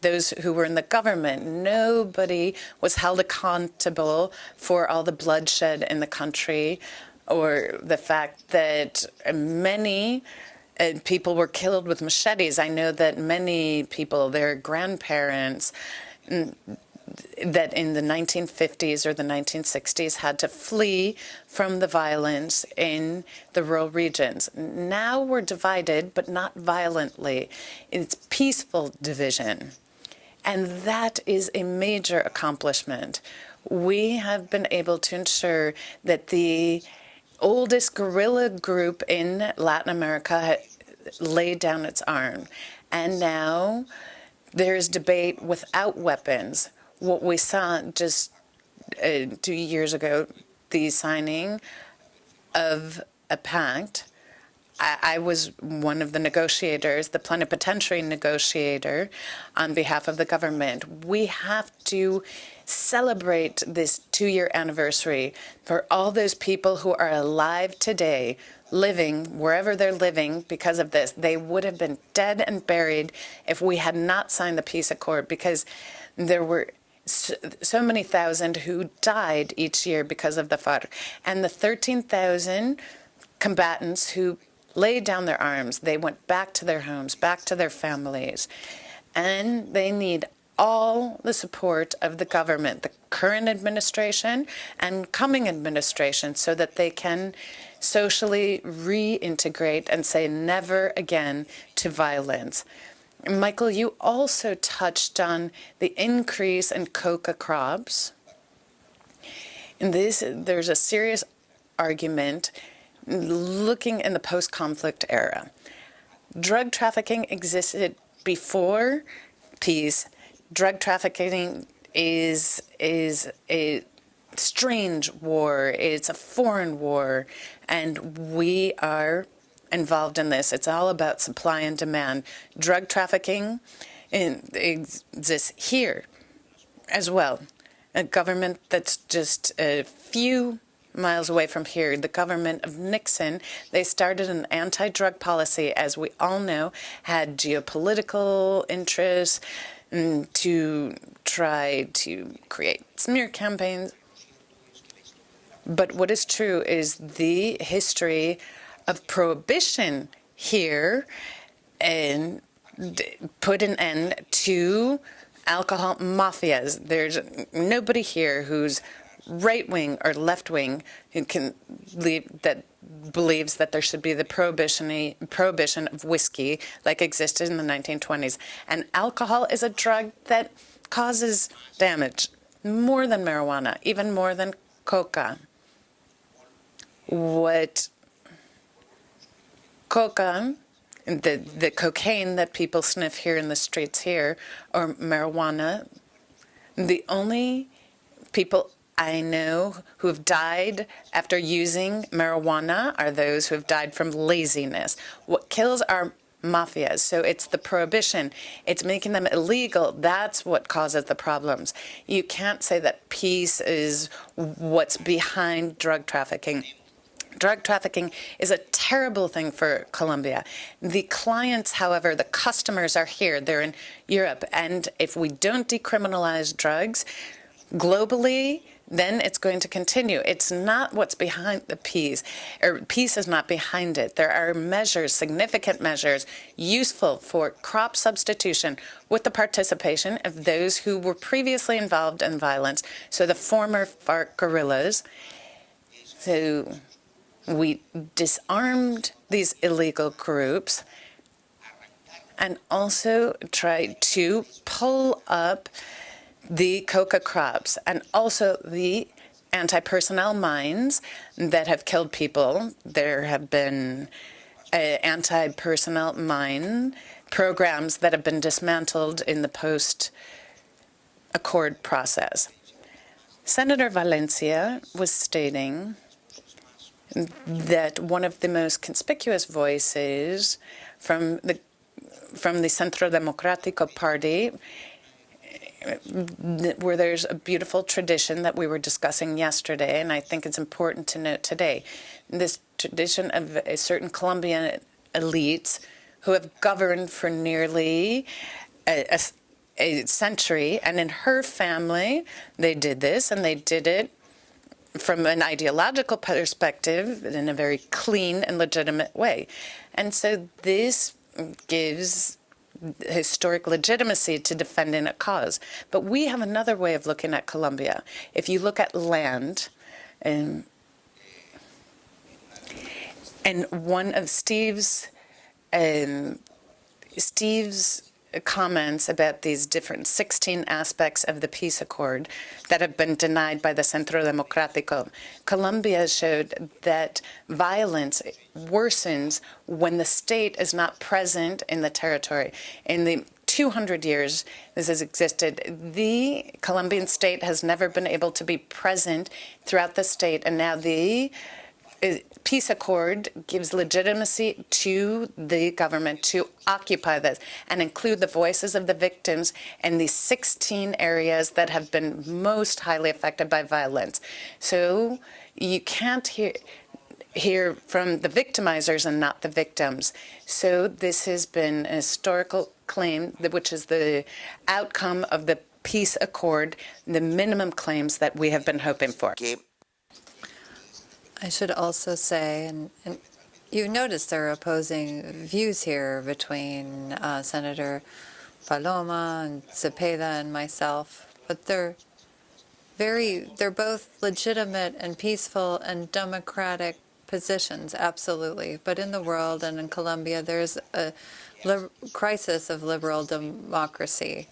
those who were in the government. Nobody was held accountable for all the bloodshed in the country or the fact that many uh, people were killed with machetes. I know that many people, their grandparents, that in the 1950s or the 1960s had to flee from the violence in the rural regions. Now we're divided, but not violently. It's peaceful division. And that is a major accomplishment. We have been able to ensure that the oldest guerrilla group in Latin America laid down its arm. And now there's debate without weapons. What we saw just uh, two years ago, the signing of a pact. I, I was one of the negotiators, the plenipotentiary negotiator on behalf of the government. We have to celebrate this two-year anniversary for all those people who are alive today, living wherever they're living because of this. They would have been dead and buried if we had not signed the peace accord because there were so, many thousand who died each year because of the FARC. And the 13,000 combatants who laid down their arms, they went back to their homes, back to their families. And they need all the support of the government, the current administration and coming administration, so that they can socially reintegrate and say never again to violence. Michael, you also touched on the increase in coca crops. In this, there's a serious argument looking in the post-conflict era. Drug trafficking existed before peace. Drug trafficking is is a strange war. It's a foreign war, and we are involved in this. It's all about supply and demand. Drug trafficking exists here as well. A government that's just a few miles away from here, the government of Nixon, they started an anti-drug policy, as we all know, had geopolitical interests mm, to try to create smear campaigns. But what is true is the history of prohibition here and put an end to alcohol mafias. There's nobody here who's right wing or left wing who can believe that believes that there should be the prohibition prohibition of whiskey like existed in the 1920s. And alcohol is a drug that causes damage more than marijuana, even more than coca. What coca, the, the cocaine that people sniff here in the streets here, or marijuana, the only people I know who have died after using marijuana are those who have died from laziness. What kills are mafias. So it's the prohibition. It's making them illegal. That's what causes the problems. You can't say that peace is what's behind drug trafficking. Drug trafficking is a terrible thing for Colombia. The clients, however, the customers are here. They're in Europe. And if we don't decriminalize drugs globally, then it's going to continue. It's not what's behind the peace, or peace is not behind it. There are measures, significant measures, useful for crop substitution with the participation of those who were previously involved in violence, so the former FARC guerrillas. So we disarmed these illegal groups and also tried to pull up the coca crops and also the anti-personnel mines that have killed people. There have been uh, anti-personnel mine programs that have been dismantled in the post-accord process. Senator Valencia was stating that one of the most conspicuous voices from the from the Centro Democrático Party eh, where there's a beautiful tradition that we were discussing yesterday, and I think it's important to note today. This tradition of a certain Colombian elites who have governed for nearly a, a, a century, and in her family, they did this, and they did it from an ideological perspective in a very clean and legitimate way. And so this gives historic legitimacy to defending a cause. But we have another way of looking at Colombia. If you look at land, and, and one of Steve's um, Steve's comments about these different 16 aspects of the peace accord that have been denied by the Centro Democrático. Colombia showed that violence worsens when the state is not present in the territory. In the 200 years this has existed, the Colombian state has never been able to be present throughout the state, and now the peace accord gives legitimacy to the government to occupy this and include the voices of the victims in these 16 areas that have been most highly affected by violence. So you can't hear hear from the victimizers and not the victims. So this has been a historical claim, which is the outcome of the peace accord, the minimum claims that we have been hoping for.
I should also say, and, and you notice there are opposing views here between uh, Senator Paloma and Cepeda and myself, but they're very, they're both legitimate and peaceful and democratic positions, absolutely. But in the world and in Colombia, there's a crisis of liberal democracy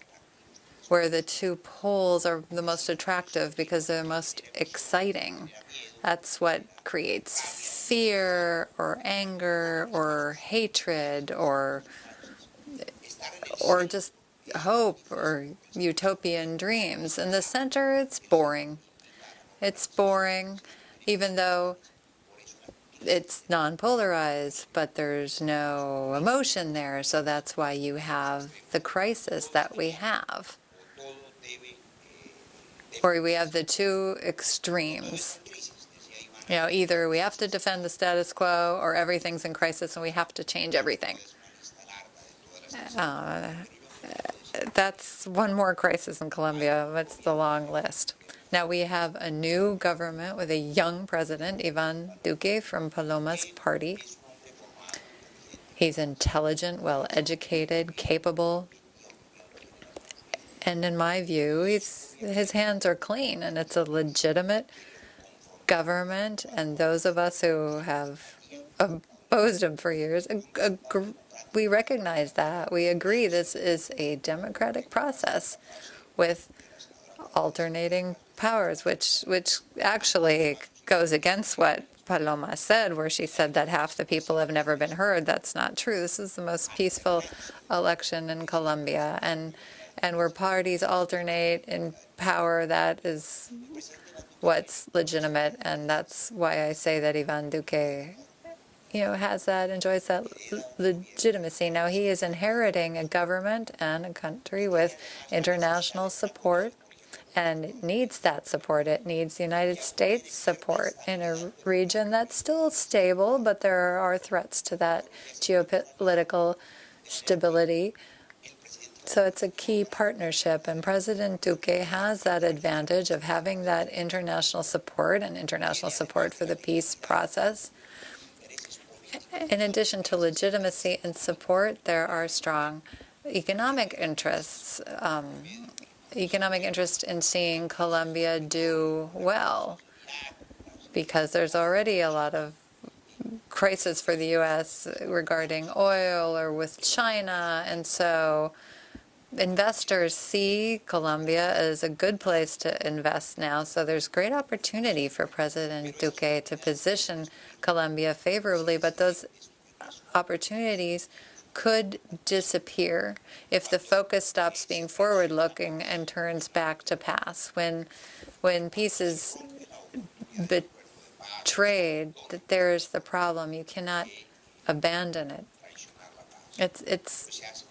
where the two poles are the most attractive because they're the most exciting. That's what creates fear or anger or hatred or or just hope or utopian dreams. In the center, it's boring. It's boring, even though it's non-polarized, but there's no emotion there, so that's why you have the crisis that we have. Or we have the two extremes. You know, either we have to defend the status quo or everything's in crisis and we have to change everything. Uh, that's one more crisis in Colombia. That's the long list. Now we have a new government with a young president, Ivan Duque from Paloma's party. He's intelligent, well-educated, capable, and in my view, his hands are clean, and it's a legitimate government, and those of us who have opposed him for years, we recognize that. We agree this is a democratic process with alternating powers, which which actually goes against what Paloma said, where she said that half the people have never been heard. That's not true. This is the most peaceful election in Colombia, and and where parties alternate in power, that is what's legitimate, and that's why I say that Ivan Duque, you know, has that, enjoys that legitimacy. Now, he is inheriting a government and a country with international support, and needs that support. It needs the United States support in a region that's still stable, but there are threats to that geopolitical stability. So it's a key partnership, and President Duque has that advantage of having that international support and international support for the peace process. In addition to legitimacy and support, there are strong economic interests, um, economic interest in seeing Colombia do well, because there's already a lot of crisis for the U.S. regarding oil or with China, and so investors see Colombia as a good place to invest now, so there's great opportunity for President Duque to position Colombia favorably, but those opportunities could disappear if the focus stops being forward-looking and turns back to past. When, when peace is betrayed, that there's the problem. You cannot abandon it. It's, it's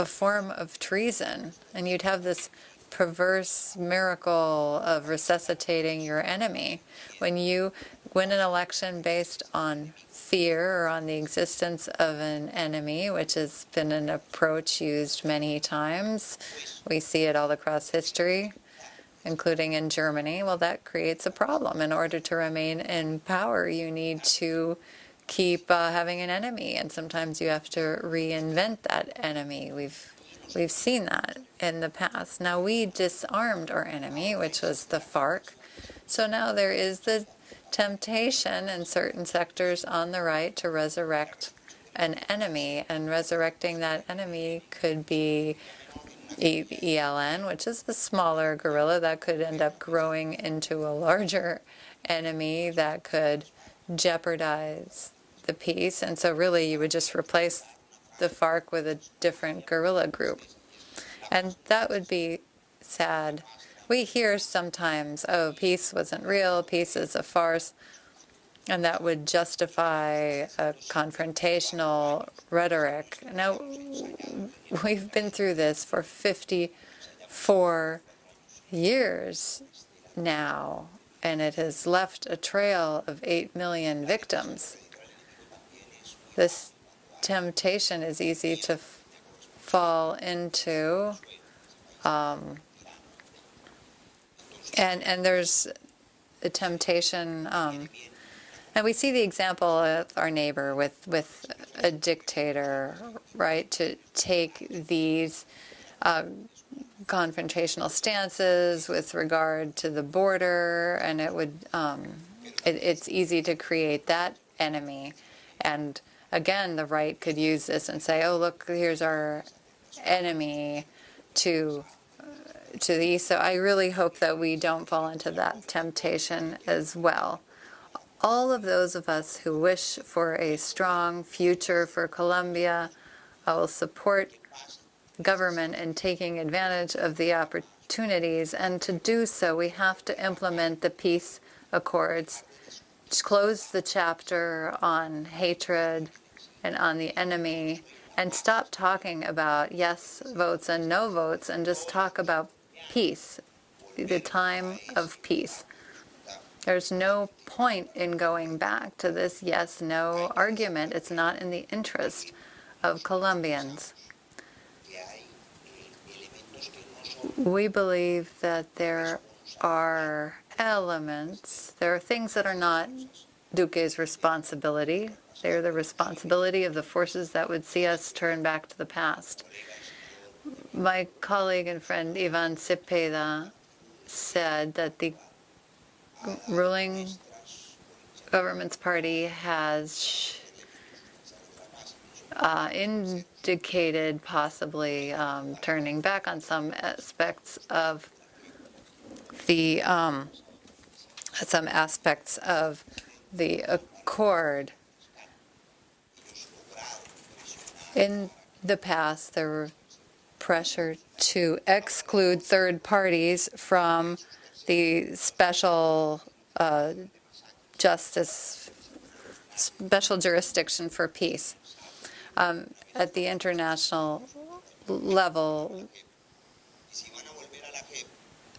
a form of treason, and you'd have this perverse miracle of resuscitating your enemy. When you win an election based on fear or on the existence of an enemy, which has been an approach used many times, we see it all across history, including in Germany, well, that creates a problem. In order to remain in power, you need to keep uh, having an enemy, and sometimes you have to reinvent that enemy. We've we've seen that in the past. Now we disarmed our enemy, which was the FARC. So now there is the temptation in certain sectors on the right to resurrect an enemy, and resurrecting that enemy could be ELN, which is the smaller guerrilla that could end up growing into a larger enemy that could jeopardize the peace. And so really you would just replace the FARC with a different guerrilla group. And that would be sad. We hear sometimes, oh, peace wasn't real, peace is a farce, and that would justify a confrontational rhetoric. Now, we've been through this for 54 years now, and it has left a trail of 8 million victims. This temptation is easy to fall into. Um, and, and there's the temptation, um, and we see the example of our neighbor with, with a dictator, right, to take these uh, confrontational stances with regard to the border, and it would, um, it, it's easy to create that enemy. And again, the right could use this and say, oh, look, here's our enemy to to the east. So I really hope that we don't fall into that temptation as well. All of those of us who wish for a strong future for Colombia, I will support government in taking advantage of the opportunities. And to do so, we have to implement the peace accords, close the chapter on hatred and on the enemy, and stop talking about yes votes and no votes and just talk about peace, the time of peace. There's no point in going back to this yes no argument. It's not in the interest of Colombians. We believe that there are elements, there are things that are not Duque's responsibility. They're the responsibility of the forces that would see us turn back to the past. My colleague and friend Ivan Cepeda said that the ruling government's party has uh, indicated possibly um, turning back on some aspects of the um, some aspects of the accord. In the past, there were pressure to exclude third parties from the special uh, justice, special jurisdiction for peace. Um, at the international level,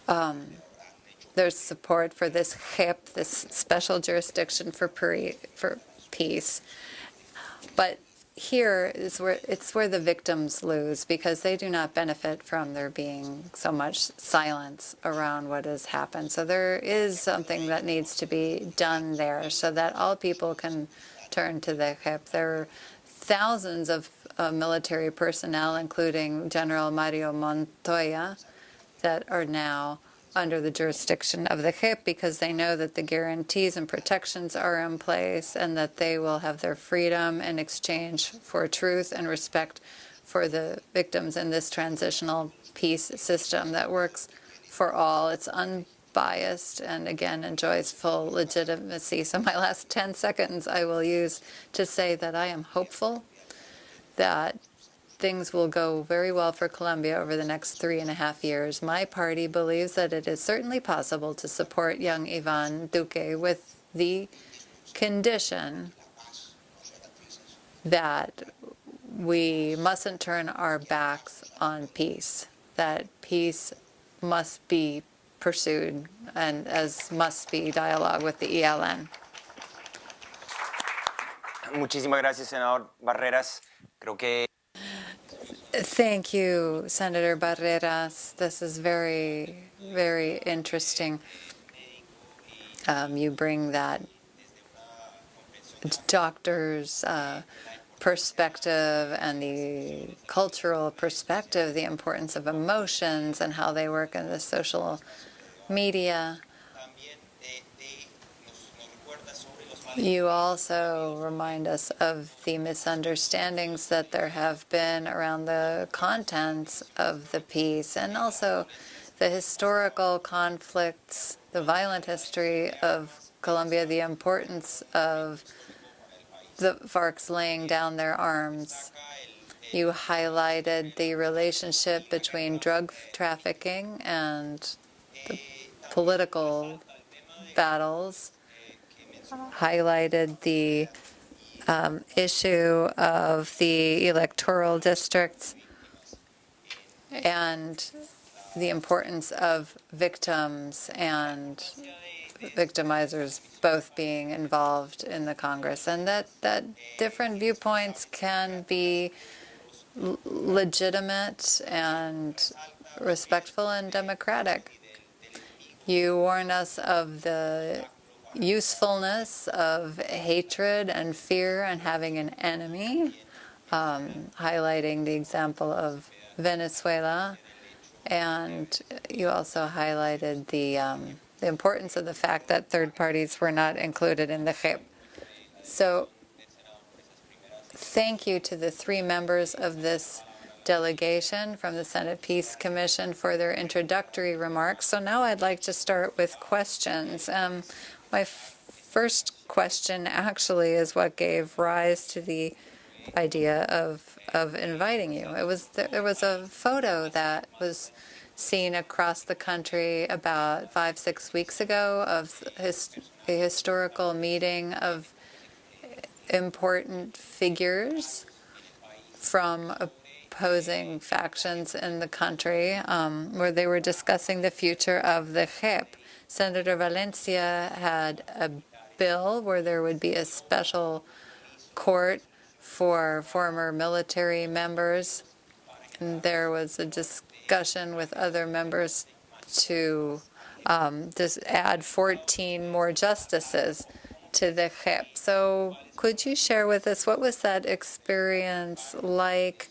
um, there's support for this JEP, this special jurisdiction for, for peace. But here is where it's where the victims lose because they do not benefit from there being so much silence around what has happened. So there is something that needs to be done there so that all people can turn to the JEP. There are thousands of uh, military personnel, including General Mario Montoya, that are now under the jurisdiction of the JEP because they know that the guarantees and protections are in place and that they will have their freedom in exchange for truth and respect for the victims in this transitional peace system that works for all. It's unbiased and again enjoys full legitimacy. So my last 10 seconds I will use to say that I am hopeful that things will go very well for Colombia over the next three and a half years. My party believes that it is certainly possible to support young Ivan Duque with the condition that we mustn't turn our backs on peace, that peace must be pursued and as must be dialogue with the ELN.
Muchísimas gracias, senador Barreras. Creo que
Thank you, Senator Barreras. This is very, very interesting. Um, you bring that doctor's uh, perspective and the cultural perspective, the importance of emotions and how they work in the social media. You also remind us of the misunderstandings that there have been around the contents of the peace and also the historical conflicts, the violent history of Colombia, the importance of the FARC's laying down their arms. You highlighted the relationship between drug trafficking and the political battles highlighted the um, issue of the electoral districts and the importance of victims and victimizers both being involved in the Congress, and that, that different viewpoints can be legitimate and respectful and democratic. You warn us of the usefulness of hatred and fear and having an enemy, um, highlighting the example of Venezuela. And you also highlighted the, um, the importance of the fact that third parties were not included in the JEP. So thank you to the three members of this delegation from the Senate Peace Commission for their introductory remarks. So now I'd like to start with questions. Um, my first question actually is what gave rise to the idea of of inviting you. It was there was a photo that was seen across the country about five six weeks ago of his, a historical meeting of important figures from opposing factions in the country, um, where they were discussing the future of the JEP. Senator Valencia had a bill where there would be a special court for former military members. And there was a discussion with other members to um, just add 14 more justices to the JEP. So could you share with us what was that experience like?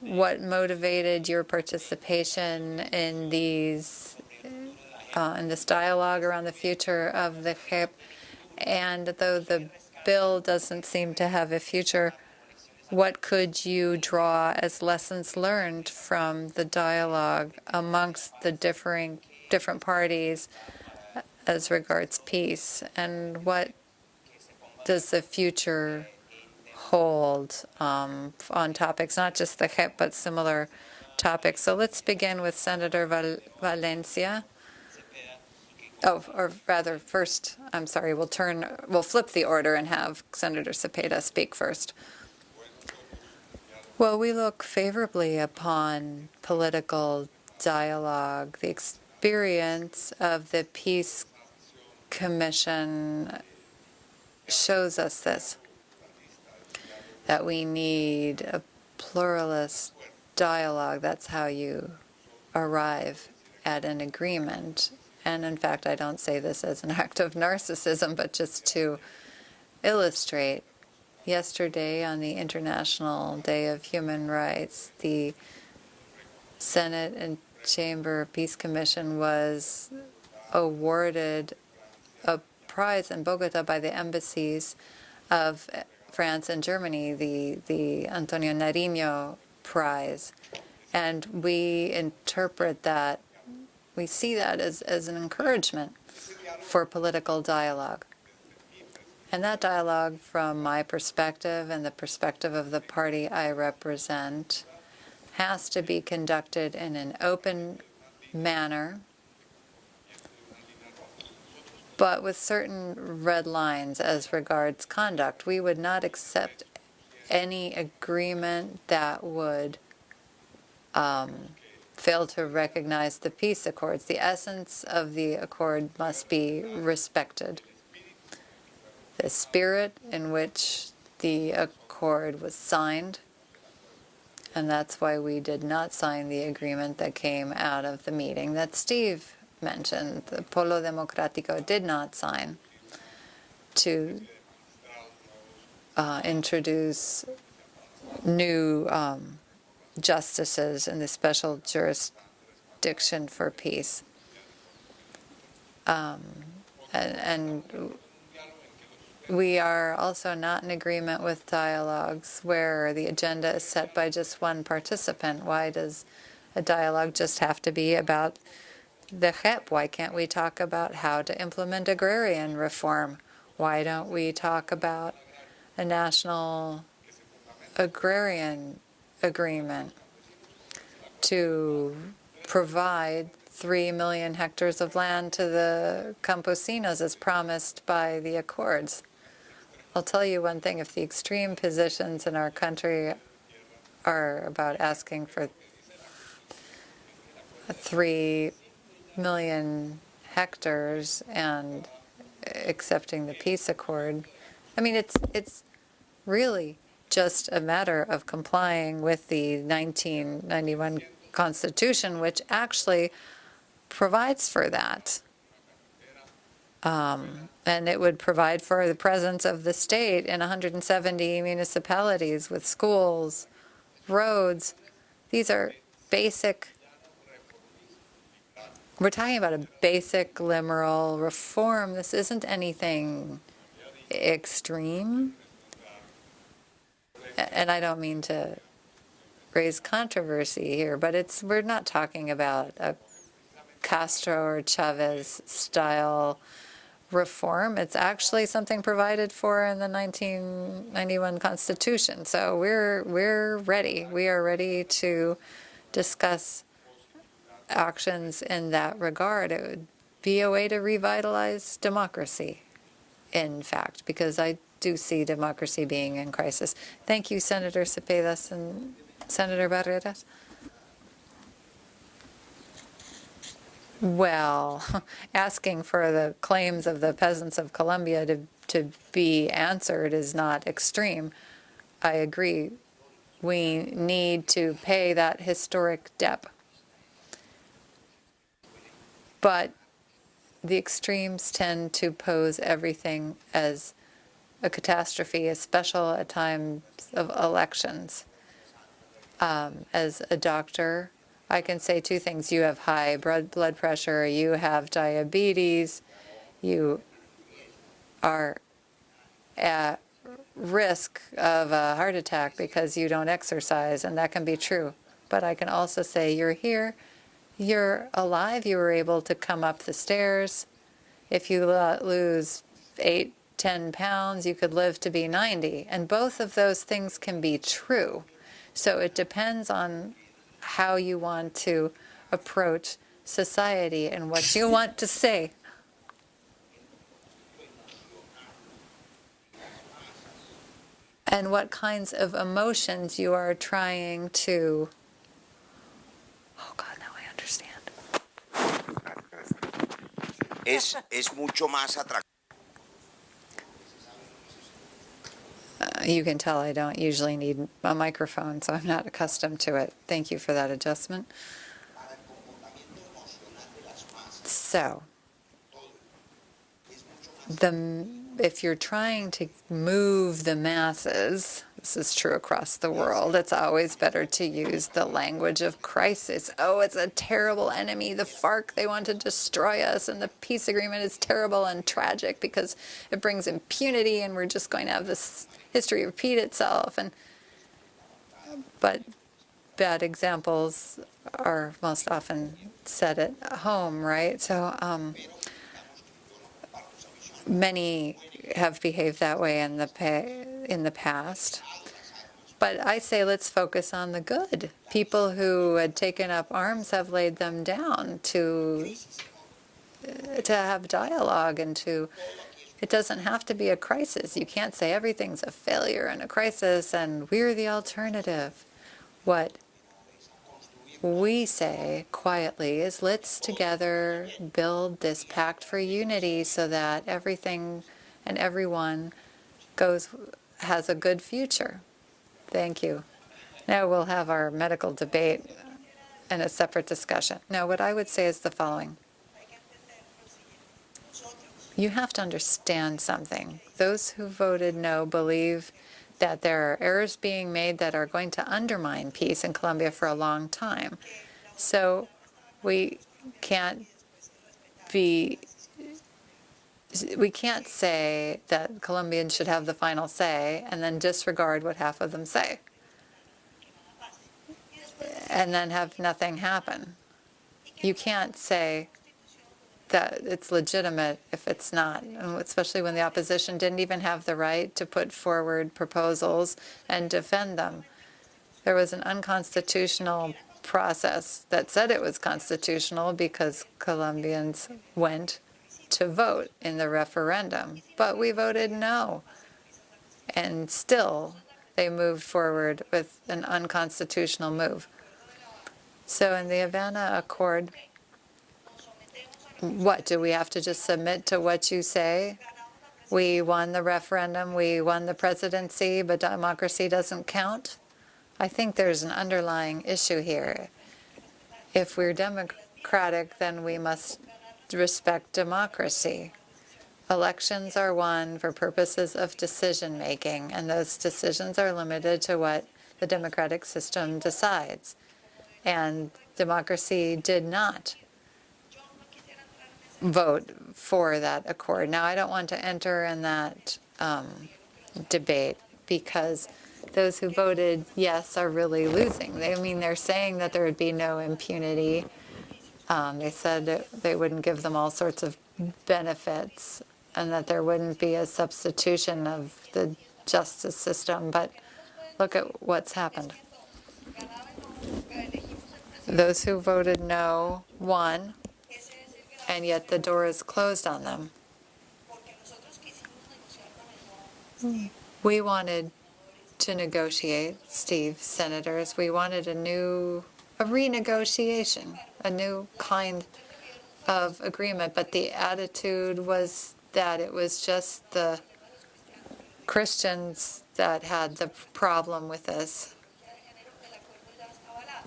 What motivated your participation in these uh, in this dialogue around the future of the JEP? And though the bill doesn't seem to have a future, what could you draw as lessons learned from the dialogue amongst the differing different parties as regards peace? And what does the future hold um, on topics, not just the JEP, but similar topics? So let's begin with Senator Val- Valencia. Oh, or rather, first, I'm sorry, we'll turn, we'll flip the order and have Senator Cepeda speak first. Well, we look favorably upon political dialogue. The experience of the Peace Commission shows us this, that we need a pluralist dialogue. That's how you arrive at an agreement. And in fact, I don't say this as an act of narcissism, but just to illustrate. Yesterday, on the International Day of Human Rights, the Senate and Chamber Peace Commission was awarded a prize in Bogota by the embassies of France and Germany, the, the Antonio Nariño Prize. And we interpret that we see that as, as an encouragement for political dialogue. And that dialogue, from my perspective and the perspective of the party I represent, has to be conducted in an open manner, but with certain red lines as regards conduct. We would not accept any agreement that would um, fail to recognize the peace accords. The essence of the accord must be respected. The spirit in which the accord was signed, and that's why we did not sign the agreement that came out of the meeting that Steve mentioned. The Polo Democrático did not sign to uh, introduce new um, justices in the special jurisdiction for peace. Um, and, and we are also not in agreement with dialogues where the agenda is set by just one participant. Why does a dialogue just have to be about the JEP? Why can't we talk about how to implement agrarian reform? Why don't we talk about a national agrarian agreement to provide 3 million hectares of land to the campesinos as promised by the accords. I'll tell you one thing, if the extreme positions in our country are about asking for 3 million hectares and accepting the peace accord, I mean, it's, it's really just a matter of complying with the 1991 Constitution, which actually provides for that. Um, and it would provide for the presence of the state in 170 municipalities with schools, roads. These are basic, we're talking about a basic liberal reform. This isn't anything extreme. And I don't mean to raise controversy here, but it's we're not talking about a Castro or Chavez style reform. It's actually something provided for in the 1991 Constitution. So we're we're ready. We are ready to discuss actions in that regard. It would be a way to revitalize democracy, in fact, because I do see democracy being in crisis. Thank you, Senator Cepedas and Senator Barreras. Well, asking for the claims of the peasants of Colombia to, to be answered is not extreme. I agree. We need to pay that historic debt. But the extremes tend to pose everything as a catastrophe, especially at times of elections. Um, as a doctor, I can say two things. You have high blood pressure, you have diabetes, you are at risk of a heart attack because you don't exercise, and that can be true. But I can also say you're here, you're alive, you were able to come up the stairs. If you lose eight 10 pounds, you could live to be 90. And both of those things can be true. So it depends on how you want to approach society and what you want to say. And what kinds of emotions you are trying to. Oh God, now I understand.
Es, es mucho más atractivo.
Uh, you can tell I don't usually need a microphone, so I'm not accustomed to it. Thank you for that adjustment. So, the, if you're trying to move the masses, this is true across the world, it's always better to use the language of crisis. Oh, it's a terrible enemy, the FARC, they want to destroy us, and the peace agreement is terrible and tragic because it brings impunity, and we're just going to have this history repeat itself. And but bad examples are most often set at home, right? So um, many have behaved that way in the in the past. But I say let's focus on the good. People who had taken up arms have laid them down to to have dialogue and to it doesn't have to be a crisis. You can't say everything's a failure and a crisis and we're the alternative. What we say quietly is let's together build this pact for unity so that everything and everyone goes has a good future. Thank you. Now we'll have our medical debate and a separate discussion. Now, what I would say is the following. You have to understand something. Those who voted no believe that there are errors being made that are going to undermine peace in Colombia for a long time. So we can't be we can't say that Colombians should have the final say and then disregard what half of them say and then have nothing happen. You can't say that it's legitimate if it's not, especially when the opposition didn't even have the right to put forward proposals and defend them. There was an unconstitutional process that said it was constitutional because Colombians went to vote in the referendum, but we voted no. And still, they moved forward with an unconstitutional move. So in the Havana Accord, what, do we have to just submit to what you say? We won the referendum, we won the presidency, but democracy doesn't count? I think there's an underlying issue here. If we're democratic, then we must respect democracy. Elections are won for purposes of decision-making, and those decisions are limited to what the democratic system decides. And democracy did not vote for that accord. Now, I don't want to enter in that um, debate because those who voted yes are really losing. They, I mean, they're saying that there would be no impunity. Um, they said that they wouldn't give them all sorts of benefits and that there wouldn't be a substitution of the justice system. But look at what's happened. Those who voted no won, and yet the door is closed on them. We wanted to negotiate, Steve, senators. We wanted a new, a renegotiation, a new kind of agreement, but the attitude was that it was just the Christians that had the problem with this,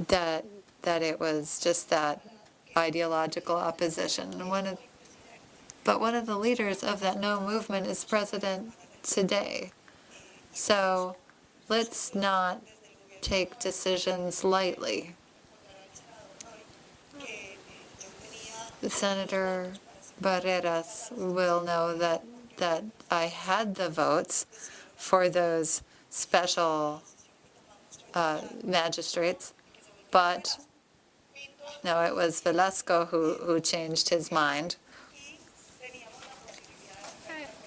that that it was just that ideological opposition. One of, but one of the leaders of that no movement is president today. So let's not take decisions lightly. Senator Barreras will know that, that I had the votes for those special uh, magistrates, but no, it was Velasco who, who changed his mind.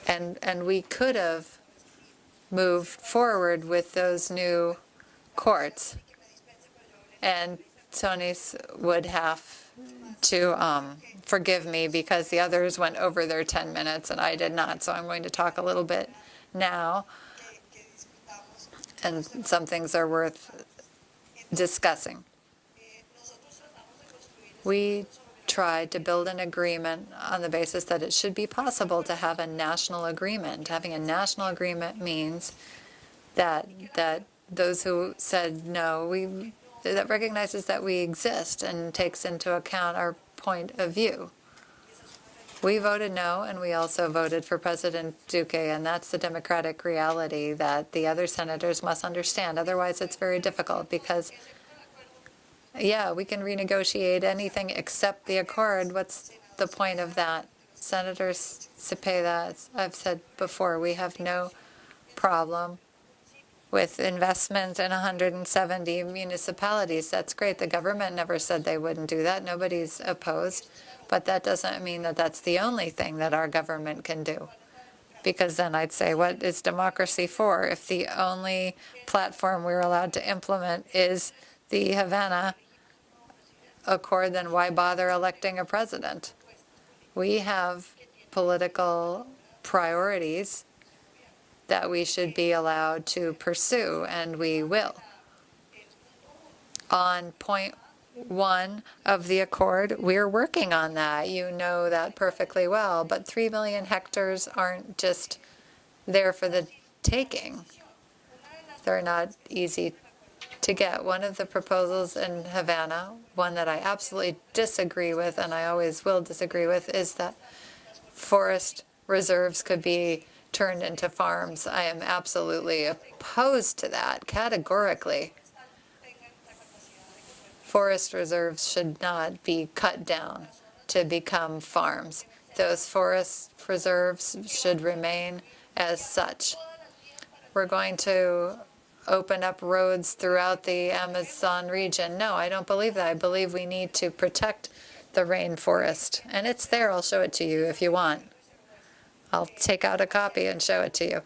And, and we could have moved forward with those new courts. And Tony's would have to um, forgive me because the others went over their 10 minutes and I did not. So I'm going to talk a little bit now. And some things are worth discussing. We tried to build an agreement on the basis that it should be possible to have a national agreement. Having a national agreement means that that those who said no, we that recognizes that we exist and takes into account our point of view. We voted no, and we also voted for President Duque, and that's the democratic reality that the other senators must understand. Otherwise, it's very difficult because yeah, we can renegotiate anything except the accord. What's the point of that? Senator Cepeda, I've said before, we have no problem with investment in 170 municipalities. That's great. The government never said they wouldn't do that. Nobody's opposed. But that doesn't mean that that's the only thing that our government can do. Because then I'd say, what is democracy for if the only platform we're allowed to implement is the Havana Accord, then why bother electing a president? We have political priorities that we should be allowed to pursue, and we will. On point one of the accord, we're working on that. You know that perfectly well. But 3 million hectares aren't just there for the taking. They're not easy to get. One of the proposals in Havana, one that I absolutely disagree with, and I always will disagree with, is that forest reserves could be turned into farms. I am absolutely opposed to that, categorically. Forest reserves should not be cut down to become farms. Those forest reserves should remain as such. We're going to open up roads throughout the Amazon region. No, I don't believe that. I believe we need to protect the rainforest. And it's there. I'll show it to you if you want. I'll take out a copy and show it to you.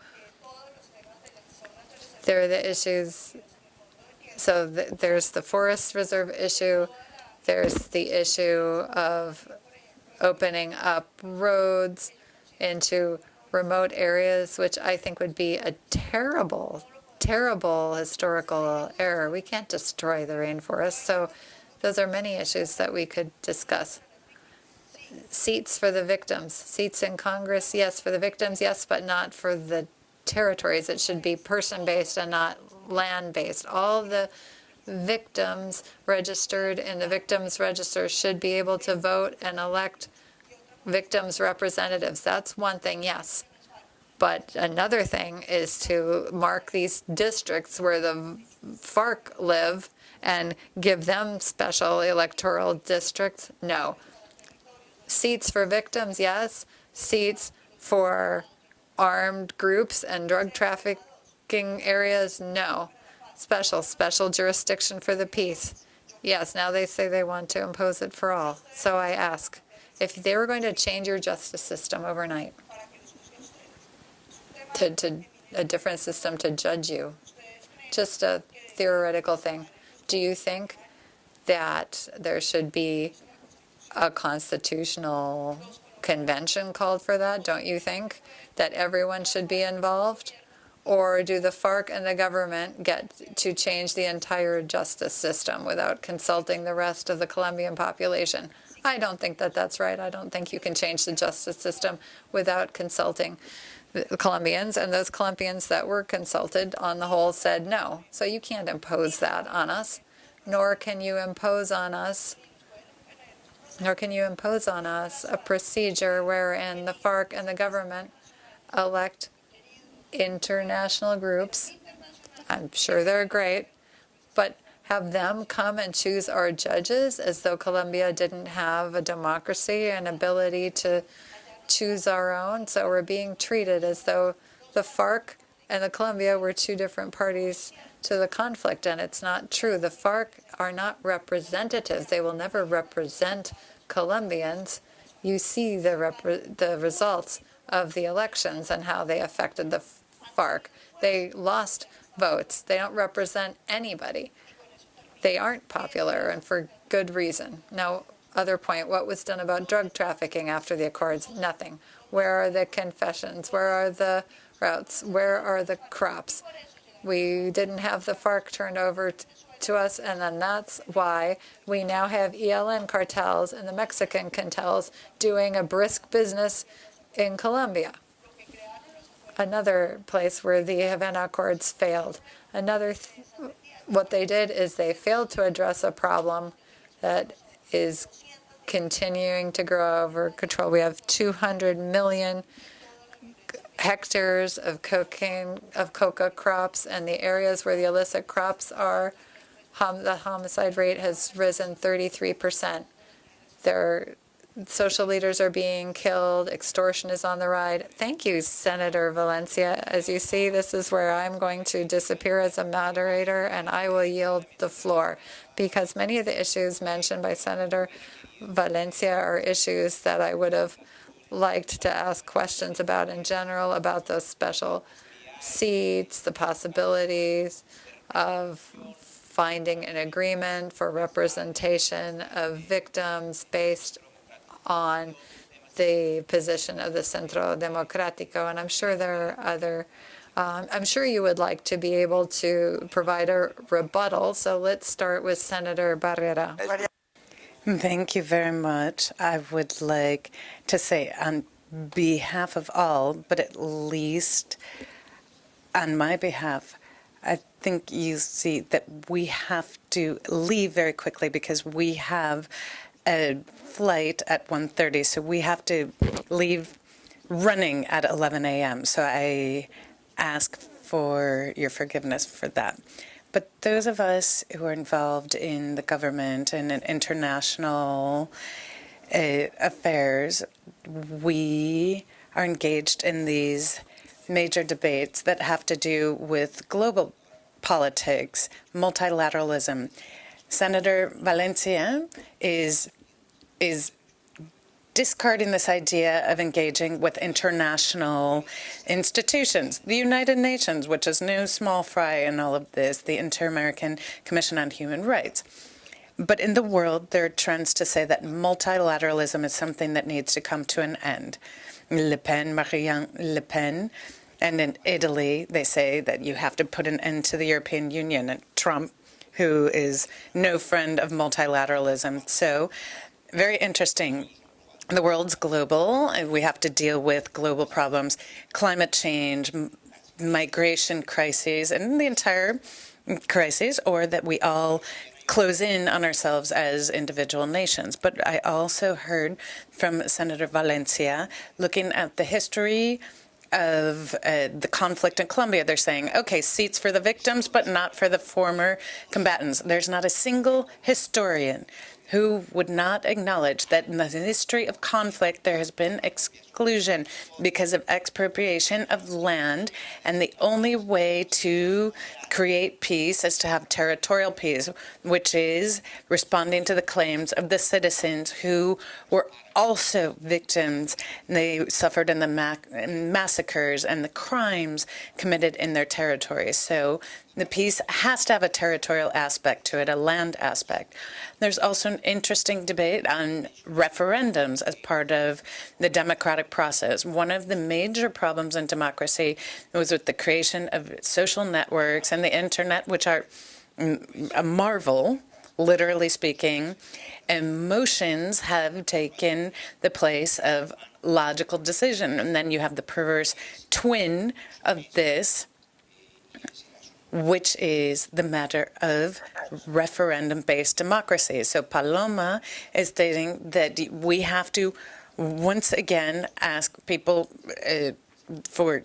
There are the issues. So th there's the forest reserve issue. There's the issue of opening up roads into remote areas, which I think would be a terrible, terrible historical error. We can't destroy the rainforest. So those are many issues that we could discuss. Seats for the victims. Seats in Congress, yes, for the victims, yes, but not for the territories. It should be person-based and not land-based. All the victims registered in the victims register should be able to vote and elect victims' representatives. That's one thing, yes. But another thing is to mark these districts where the FARC live and give them special electoral districts? No. Seats for victims, yes. Seats for armed groups and drug trafficking areas, no. Special, special jurisdiction for the peace. Yes, now they say they want to impose it for all. So I ask, if they were going to change your justice system overnight to, to a different system to judge you, just a theoretical thing, do you think that there should be a constitutional convention called for that? Don't you think that everyone should be involved? Or do the FARC and the government get to change the entire justice system without consulting the rest of the Colombian population? I don't think that that's right. I don't think you can change the justice system without consulting the Colombians. And those Colombians that were consulted on the whole said no. So you can't impose that on us, nor can you impose on us nor can you impose on us a procedure wherein the FARC and the government elect international groups. I'm sure they're great, but have them come and choose our judges as though Colombia didn't have a democracy and ability to choose our own. So we're being treated as though the FARC and the Colombia were two different parties to the conflict, and it's not true. The FARC are not representatives. They will never represent Colombians. You see the, the results of the elections and how they affected the FARC. They lost votes. They don't represent anybody. They aren't popular, and for good reason. Now, other point, what was done about drug trafficking after the Accords? Nothing. Where are the confessions? Where are the routes? Where are the crops? We didn't have the FARC turned over to us, and then that's why we now have ELN cartels and the Mexican cartels doing a brisk business in Colombia. Another place where the Havana Accords failed. Another, th what they did is they failed to address a problem that is continuing to grow over control. We have 200 million hectares of cocaine of coca crops, and the areas where the illicit crops are, hom the homicide rate has risen 33 percent. There, social leaders are being killed. Extortion is on the rise. Thank you, Senator Valencia. As you see, this is where I'm going to disappear as a moderator, and I will yield the floor because many of the issues mentioned by Senator Valencia are issues that I would have liked to ask questions about in general, about those special seats, the possibilities of finding an agreement for representation of victims based on the position of the Centro Democrático. And I'm sure there are other Um, I'm sure you would like to be able to provide a rebuttal, so let's start with Senator Barrera.
Thank you very much. I would like to say on behalf of all, but at least on my behalf, I think you see that we have to leave very quickly because we have a flight at 1.30, so we have to leave running at 11 a.m. So I ask for your forgiveness for that. But those of us who are involved in the government and in international uh, affairs, we are engaged in these major debates that have to do with global politics, multilateralism. Senator Valencia is is discarding this idea of engaging with international institutions. The United Nations, which is no small fry in all of this, the Inter-American Commission on Human Rights. But in the world, there are trends to say that multilateralism is something that needs to come to an end. Le Pen, Marine Le Pen, and in Italy, they say that you have to put an end to the European Union. And Trump, who is no friend of multilateralism. So, very interesting the world's global. And we have to deal with global problems, climate change, migration crises, and the entire crises, or that we all close in on ourselves as individual nations. But I also heard from Senator Valencia, looking at the history of uh, the conflict in Colombia, they're saying, okay, seats for the victims, but not for the former combatants. There's not a single historian who would not acknowledge that in the history of conflict there has been exclusion because of expropriation of land, and the only way to create peace is to have territorial peace, which is responding to the claims of the citizens who were also victims. They suffered in the ma massacres and the crimes committed in their territories. So the peace has to have a territorial aspect to it, a land aspect. There's also an interesting debate on referendums as part of the democratic process. One of the major problems in democracy was with the creation of social networks and the internet, which are a marvel, literally speaking. Emotions have taken the place of logical decision. And then you have the perverse twin of this, which is the matter of referendum-based democracy. So Paloma is stating that we have to once again ask people uh, for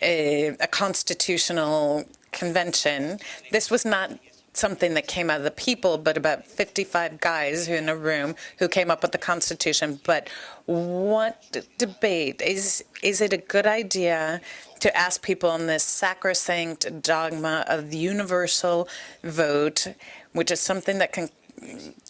a, a, constitutional convention. This was not something that came out of the people, but about 55 guys who in a room who came up with the Constitution. But what debate? Is, is it a good idea to ask people in this sacrosanct dogma of the universal vote, which is something that can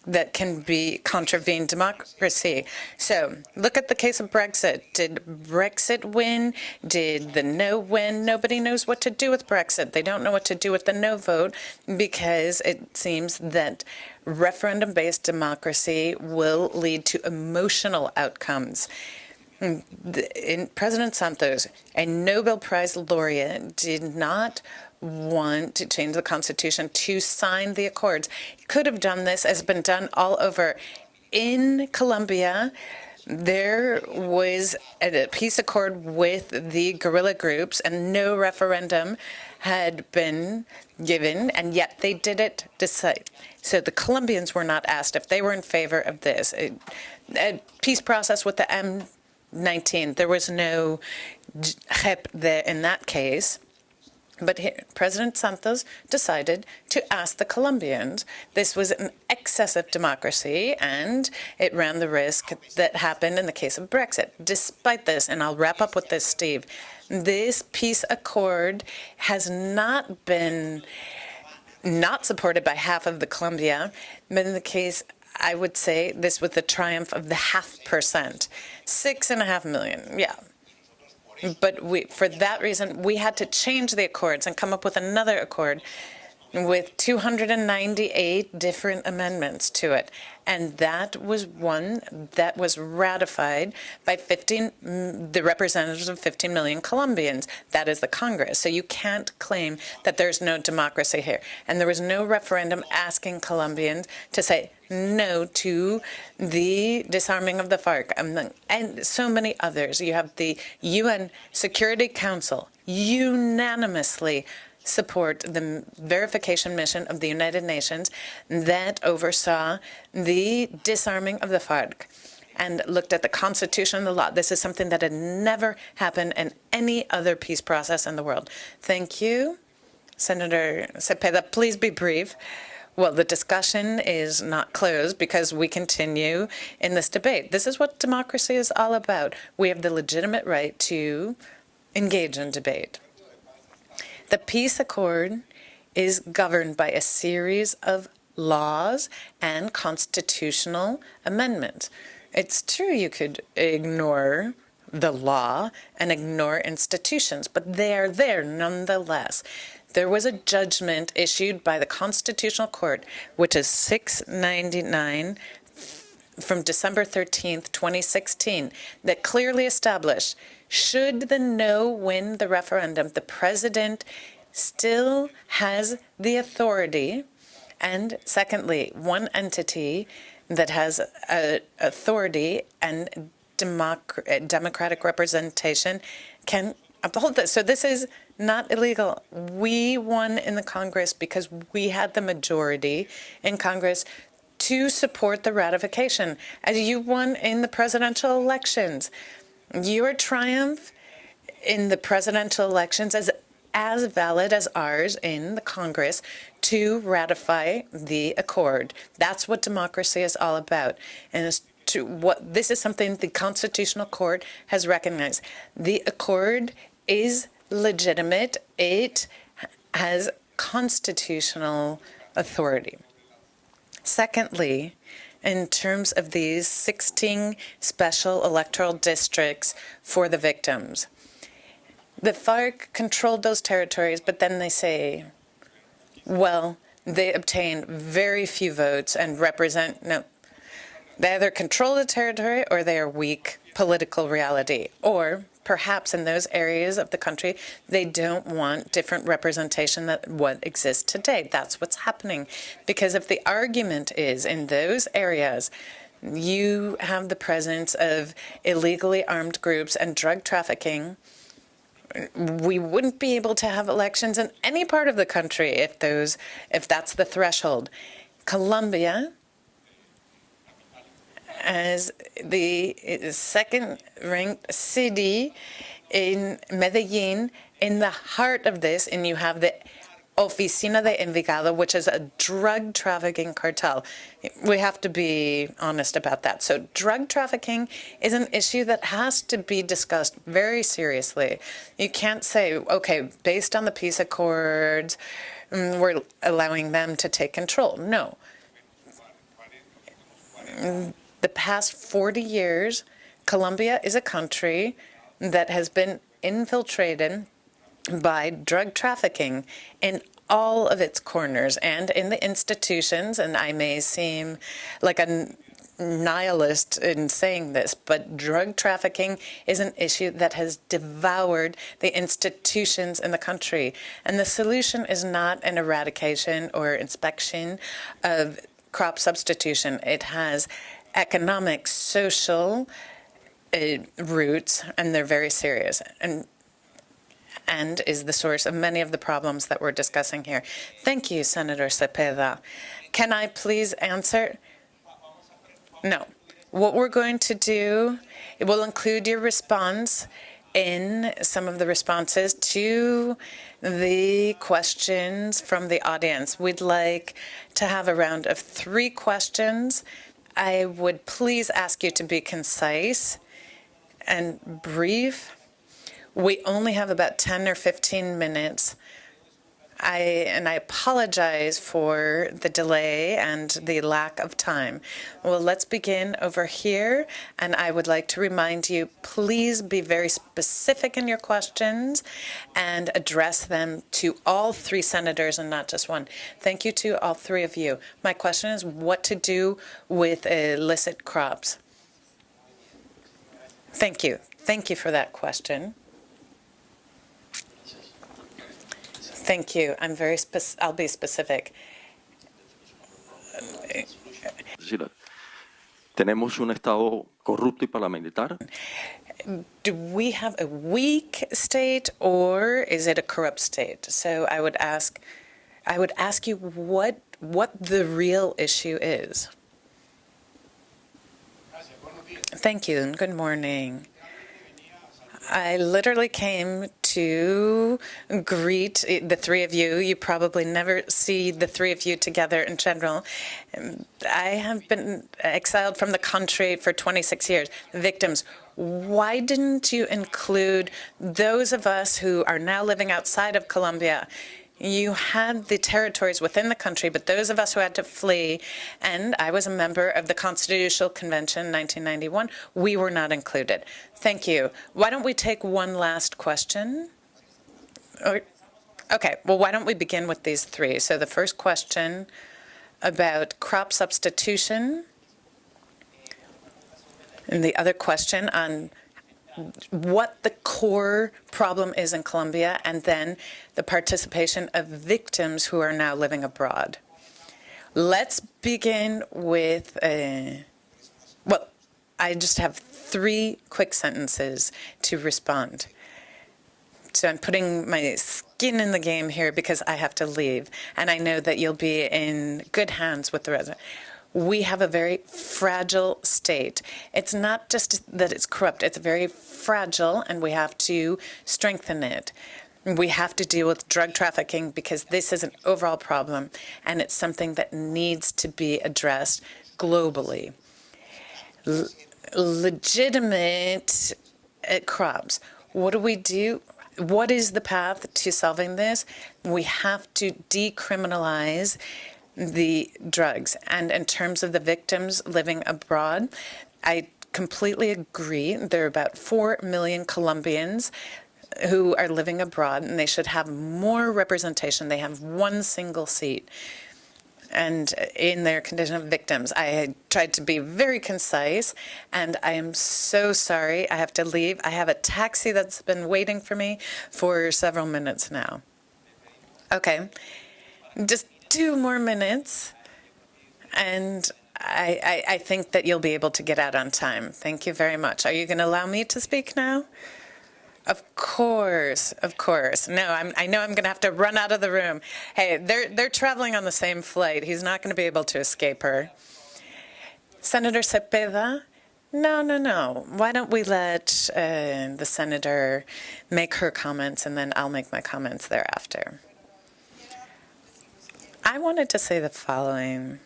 that can be contravene democracy. So look at the case of Brexit. Did Brexit win? Did the no win? Nobody knows what to do with Brexit. They don't know what to do with the no vote because it seems that referendum-based democracy will lead to emotional outcomes. Mm, in President Santos, a Nobel Prize laureate, did not want to change the Constitution to sign the accords. Could have done this, as been done all over. In Colombia, there was a peace accord with the guerrilla groups, and no referendum had been given, and yet they did it decide. So the Colombians were not asked if they were in favor of this. A, a peace process with the M19, there was no JEP there in that case. But he, President Santos decided to ask the Colombians. This was an excess of democracy, and it ran the risk that happened in the case of Brexit. Despite this, and I'll wrap up with this, Steve, this peace accord has not been not supported by half of the Colombia, but in the case I would say this was the triumph of the half percent. Six and a half million, yeah, but we, for that reason, we had to change the accords and come up with another accord with 298 different amendments to it. And that was one that was ratified by 15, mm, the representatives of 15 million Colombians. That is the Congress. So you can't claim that there's no democracy here. And there was no referendum asking Colombians to say no to the disarming of the FARC and, and so many others. You have the UN Security Council unanimously support the verification mission of the United Nations that oversaw the disarming of the FARC and looked at the constitution and the law. This is something that had never happened in any other peace process in the world. Thank you. Senator Cepeda, please be brief. Well, the discussion is not closed because we continue in this debate. This is what democracy is all about. We have the legitimate right to engage in debate. The peace accord is governed by a series of laws and constitutional amendments. It's true you could ignore the law and ignore institutions, but they are there nonetheless. There was a judgment issued by the Constitutional Court, which is 699 from December 13th, 2016, that clearly established should the no win the referendum, the president still has the authority. And secondly, one entity that has a authority and democ democratic representation can uphold this. So this is not illegal. We won in the Congress because we had the majority in Congress to support the ratification, as you won in the presidential elections. Your triumph in the presidential elections is as valid as ours in the Congress to ratify the accord. That's what democracy is all about. And to what this is something the Constitutional Court has recognized. The accord is legitimate. It has constitutional authority. Secondly, in terms of these 16 special electoral districts for the victims. The FARC controlled those territories, but then they say, well, they obtain very few votes and represent, no, they either control the territory or they are weak political reality. Or perhaps in those areas of the country, they don't want different representation than what exists today. That's what's happening. Because if the argument is in those areas, you have the presence of illegally armed groups and drug trafficking, we wouldn't be able to have elections in any part of the country if those if that's the threshold. Colombia as the second ranked city in Medellin in the heart of this, and you have the Oficina de Envigado, which is a drug trafficking cartel. We have to be honest about that. So drug trafficking is an issue that has to be discussed very seriously. You can't say, okay, based on the peace accords, mm, we're allowing them to take control. No the past 40 years, Colombia is a country that has been infiltrated by drug trafficking in all of its corners and in the institutions, and I may seem like a nihilist in saying this, but drug trafficking is an issue that has devoured the institutions in the country. And the solution is not an eradication or inspection of crop substitution. It has economic, social uh, roots, and they're very serious. And and is the source of many of the problems that we're discussing here. Thank you, Senator Cepeda. Can I please answer? No. What we're going to do, it will include your response in some of the responses to the questions from the audience. We'd like to have a round of three questions I would please ask you to be concise and brief. We only have about 10 or 15 minutes I and I apologize for the delay and the lack of time. Well, let's begin over here, and I would like to remind you, please be very specific in your questions and address them to all three senators and not just one. Thank you to all three of you. My question is what to do with illicit crops. Thank you. Thank you for that question. Thank you. I'm very spec- I'll be specific.
tenemos un Estado corrupto y paramilitar.
Do we have a weak state or is it a corrupt state? So I would ask I would ask you what what the real issue is. Thank you and good morning. I literally came to greet the three of you. You probably never see the three of you together in general. I have been exiled from the country for 26 years. Victims, why didn't you include those of us who are now living outside of Colombia? You had the territories within the country, but those of us who had to flee, and I was a member of the Constitutional Convention in 1991, we were not included. Thank you. Why don't we take one last question? Oh, okay, well, why don't we begin with these three? So the first question about crop substitution, and the other question on what the core problem is in Colombia, and then the participation of victims who are now living abroad. Let's begin with, uh, well, I just have three quick sentences to respond. So I'm putting my skin in the game here because I have to leave, and I know that you'll be in good hands with the resident we have a very fragile state. It's not just that it's corrupt, it's very fragile, and we have to strengthen it. We have to deal with drug trafficking because this is an overall problem, and it's something that needs to be addressed globally. L legitimate uh, crops. What do we do? What is the path to solving this? We have to decriminalize the drugs. And in terms of the victims living abroad, I completely agree. There are about 4 million Colombians who are living abroad, and they should have more representation. They have one single seat. And in their condition of victims, I tried to be very concise, and I am so sorry. I have to leave. I have a taxi that's been waiting for me for several minutes now. Okay. Just two more minutes, and I, I, I, think that you'll be able to get out on time. Thank you very much. Are you going to allow me to speak now? Of course, of course. No, I'm, I know I'm going to have to run out of the room. Hey, they're, they're traveling on the same flight. He's not going to be able to escape her. Senator Cepeda? No, no, no. Why don't we let uh, the senator make her comments, and then I'll make my comments thereafter. I wanted to say the following.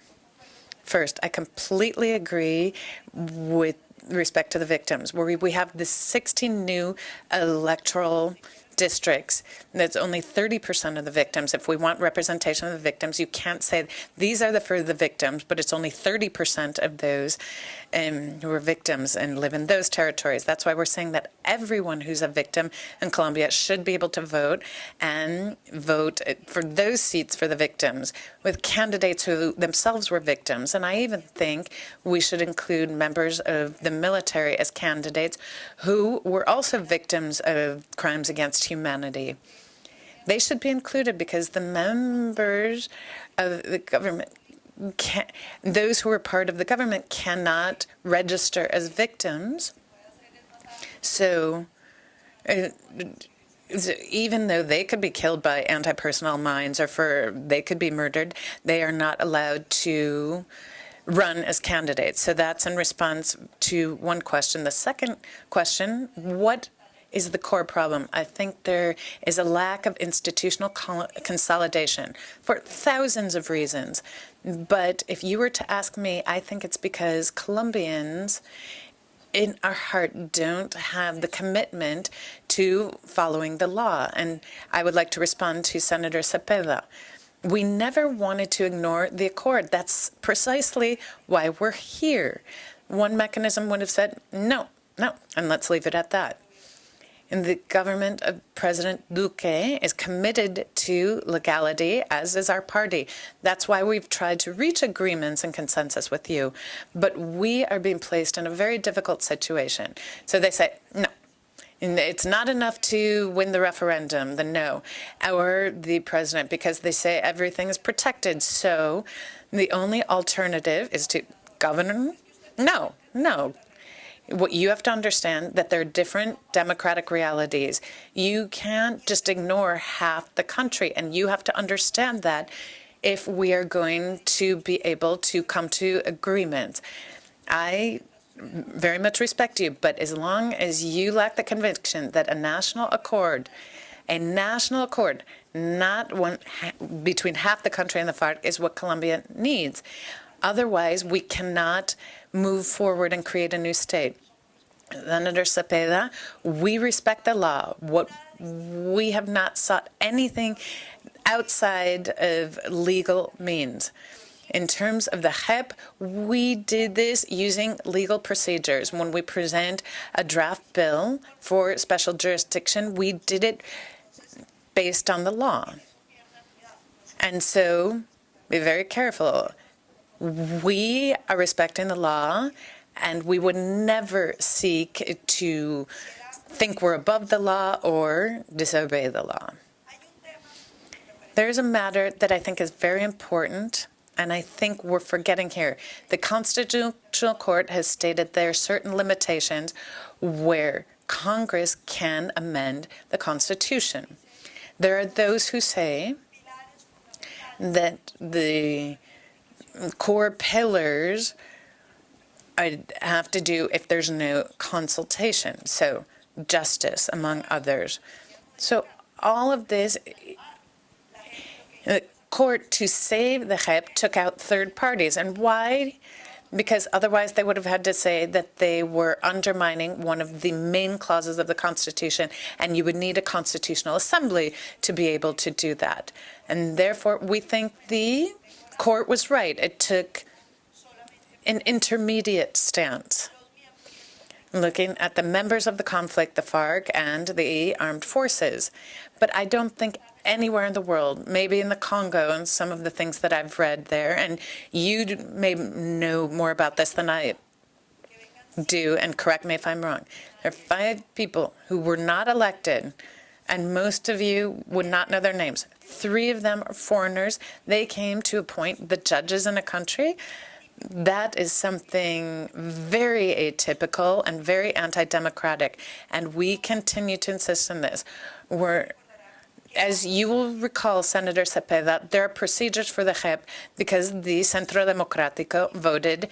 First, I completely agree with respect to the victims, where we, we have the 16 new electoral districts, that's only 30% of the victims. If we want representation of the victims, you can't say these are the for the victims, but it's only 30% of those um, who are victims and live in those territories. That's why we're saying that everyone who's a victim in Colombia should be able to vote and vote for those seats for the victims with candidates who themselves were victims. And I even think we should include members of the military as candidates who were also victims of crimes against humanity. They should be included because the members of the government can, those who are part of the government cannot register as victims. So uh, even though they could be killed by anti-personnel mines or for they could be murdered, they are not allowed to run as candidates. So that's in response to one question. The second question, what is the core problem. I think there is a lack of institutional consolidation for thousands of reasons. But if you were to ask me, I think it's because Colombians in our heart don't have the commitment to following the law. And I would like to respond to Senator Cepeda. We never wanted to ignore the accord. That's precisely why we're here. One mechanism would have said, no, no, and let's leave it at that. The government of President Duque is committed to legality, as is our party. That's why we've tried to reach agreements and consensus with you. But we are being placed in a very difficult situation. So they say, no, it's not enough to win the referendum, the no, or the president, because they say everything is protected. So the only alternative is to govern. No, no, what you have to understand that there are different democratic realities. You can't just ignore half the country, and you have to understand that if we are going to be able to come to agreements. I very much respect you, but as long as you lack the conviction that a national accord, a national accord, not one between half the country and the FARC, is what Colombia needs. Otherwise, we cannot move forward and create a new state. Senator Cepeda, we respect the law. What we have not sought anything outside of legal means. In terms of the JEP, we did this using legal procedures. When we present a draft bill for special jurisdiction, we did it based on the law. And so be very careful. We are respecting the law, and we would never seek to think we're above the law or disobey the law. There's a matter that I think is very important, and I think we're forgetting here. The Constitutional Court has stated there are certain limitations where Congress can amend the Constitution. There are those who say that the core pillars have to do if there's no consultation. So justice, among others. So all of this, the court, to save the JEP, took out third parties. And why? Because otherwise they would have had to say that they were undermining one of the main clauses of the Constitution, and you would need a constitutional assembly to be able to do that. And therefore, we think the court was right. It took an intermediate stance, looking at the members of the conflict, the FARC and the armed forces. But I don't think anywhere in the world, maybe in the Congo and some of the things that I've read there, and you may know more about this than I do, and correct me if I'm wrong. There are five people who were not elected, and most of you would not know their names. Three of them are foreigners. They came to appoint the judges in a country that is something very atypical and very anti-democratic, and we continue to insist on this. We're, as you will recall, Senator Cepeda, there are procedures for the JEP because the Centro Democrático voted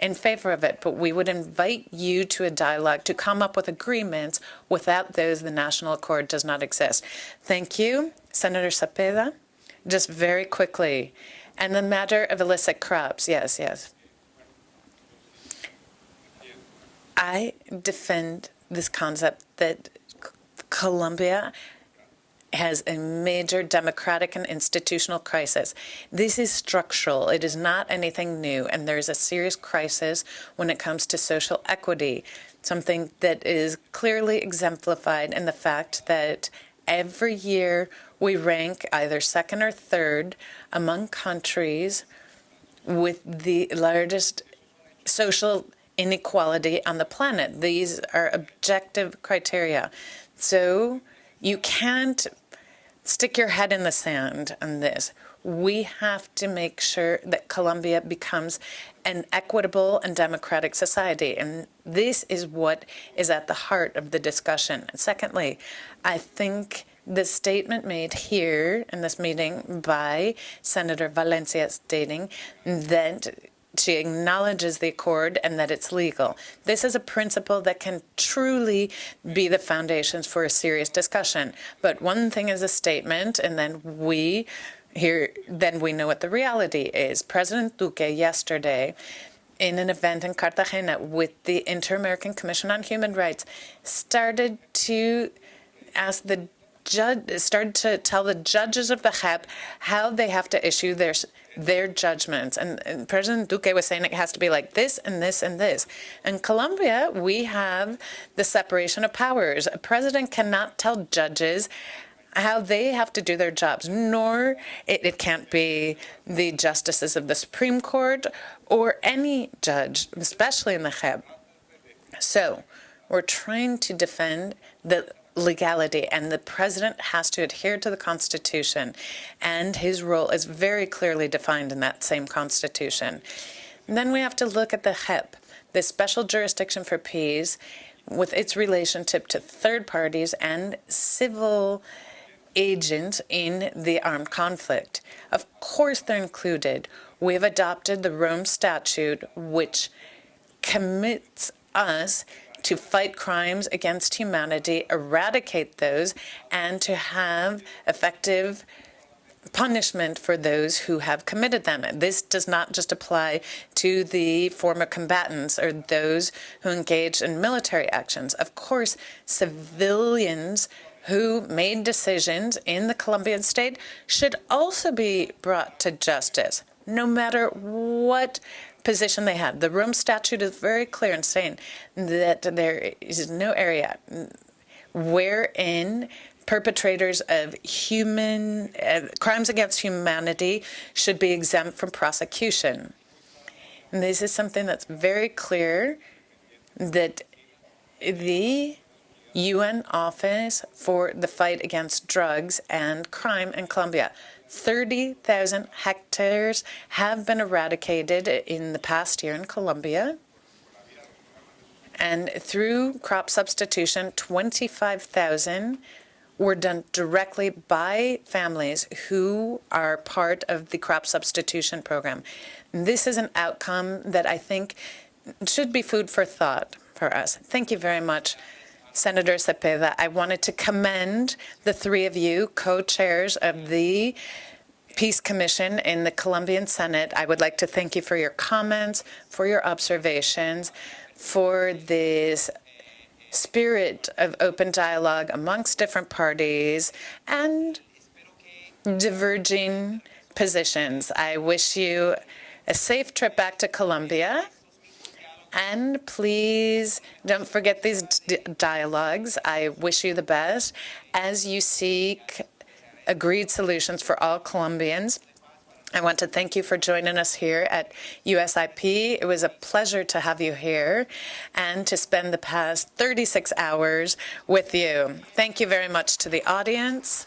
in favor of it, but we would invite you to a dialogue to come up with agreements. Without those, the national accord does not exist. Thank you, Senator Cepeda. Just very quickly, and the matter of illicit crops, yes, yes. I defend this concept that Colombia has a major democratic and institutional crisis. This is structural. It is not anything new, and there is a serious crisis when it comes to social equity, something that is clearly exemplified in the fact that every year we rank either second or third among countries with the largest social inequality on the planet. These are objective criteria. So you can't stick your head in the sand on this. We have to make sure that Colombia becomes an equitable and democratic society. And this is what is at the heart of the discussion. And secondly, I think the statement made here in this meeting by Senator Valencia stating that she acknowledges the accord and that it's legal. This is a principle that can truly be the foundations for a serious discussion. But one thing is a statement, and then we here, then we know what the reality is. President Duque yesterday in an event in Cartagena with the Inter-American Commission on Human Rights, started to ask the judge, started to tell the judges of the JEP how they have to issue their their judgments. And, and, President Duque was saying it has to be like this and this and this. In Colombia, we have the separation of powers. A president cannot tell judges how they have to do their jobs, nor it, it can't be the justices of the Supreme Court or any judge, especially in the JEP. So we're trying to defend the legality, and the president has to adhere to the Constitution, and his role is very clearly defined in that same Constitution. And then we have to look at the JEP, the Special Jurisdiction for Peace, with its relationship to third parties and civil agents in the armed conflict. Of course, they're included. We have adopted the Rome Statute, which commits us to fight crimes against humanity, eradicate those, and to have effective punishment for those who have committed them. This does not just apply to the former combatants or those who engage in military actions. Of course, civilians who made decisions in the Colombian state should also be brought to justice, no matter what position they had. The Rome Statute is very clear in saying that there is no area wherein perpetrators of human uh, crimes against humanity should be exempt from prosecution. And this is something that's very clear that the UN Office for the Fight Against Drugs and Crime in Colombia 30,000 hectares have been eradicated in the past year in Colombia. And through crop substitution, 25,000 were done directly by families who are part of the crop substitution program. This is an outcome that I think should be food for thought for us. Thank you very much. Senator Cepeda, I wanted to commend the three of you, co-chairs of the Peace Commission in the Colombian Senate. I would like to thank you for your comments, for your observations, for this spirit of open dialogue amongst different parties and diverging positions. I wish you a safe trip back to Colombia. And please don't forget these dialogues. I wish you the best as you seek agreed solutions for all Colombians. I want to thank you for joining us here at USIP. It was a pleasure to have you here and to spend the past 36 hours with you. Thank you very much to the audience.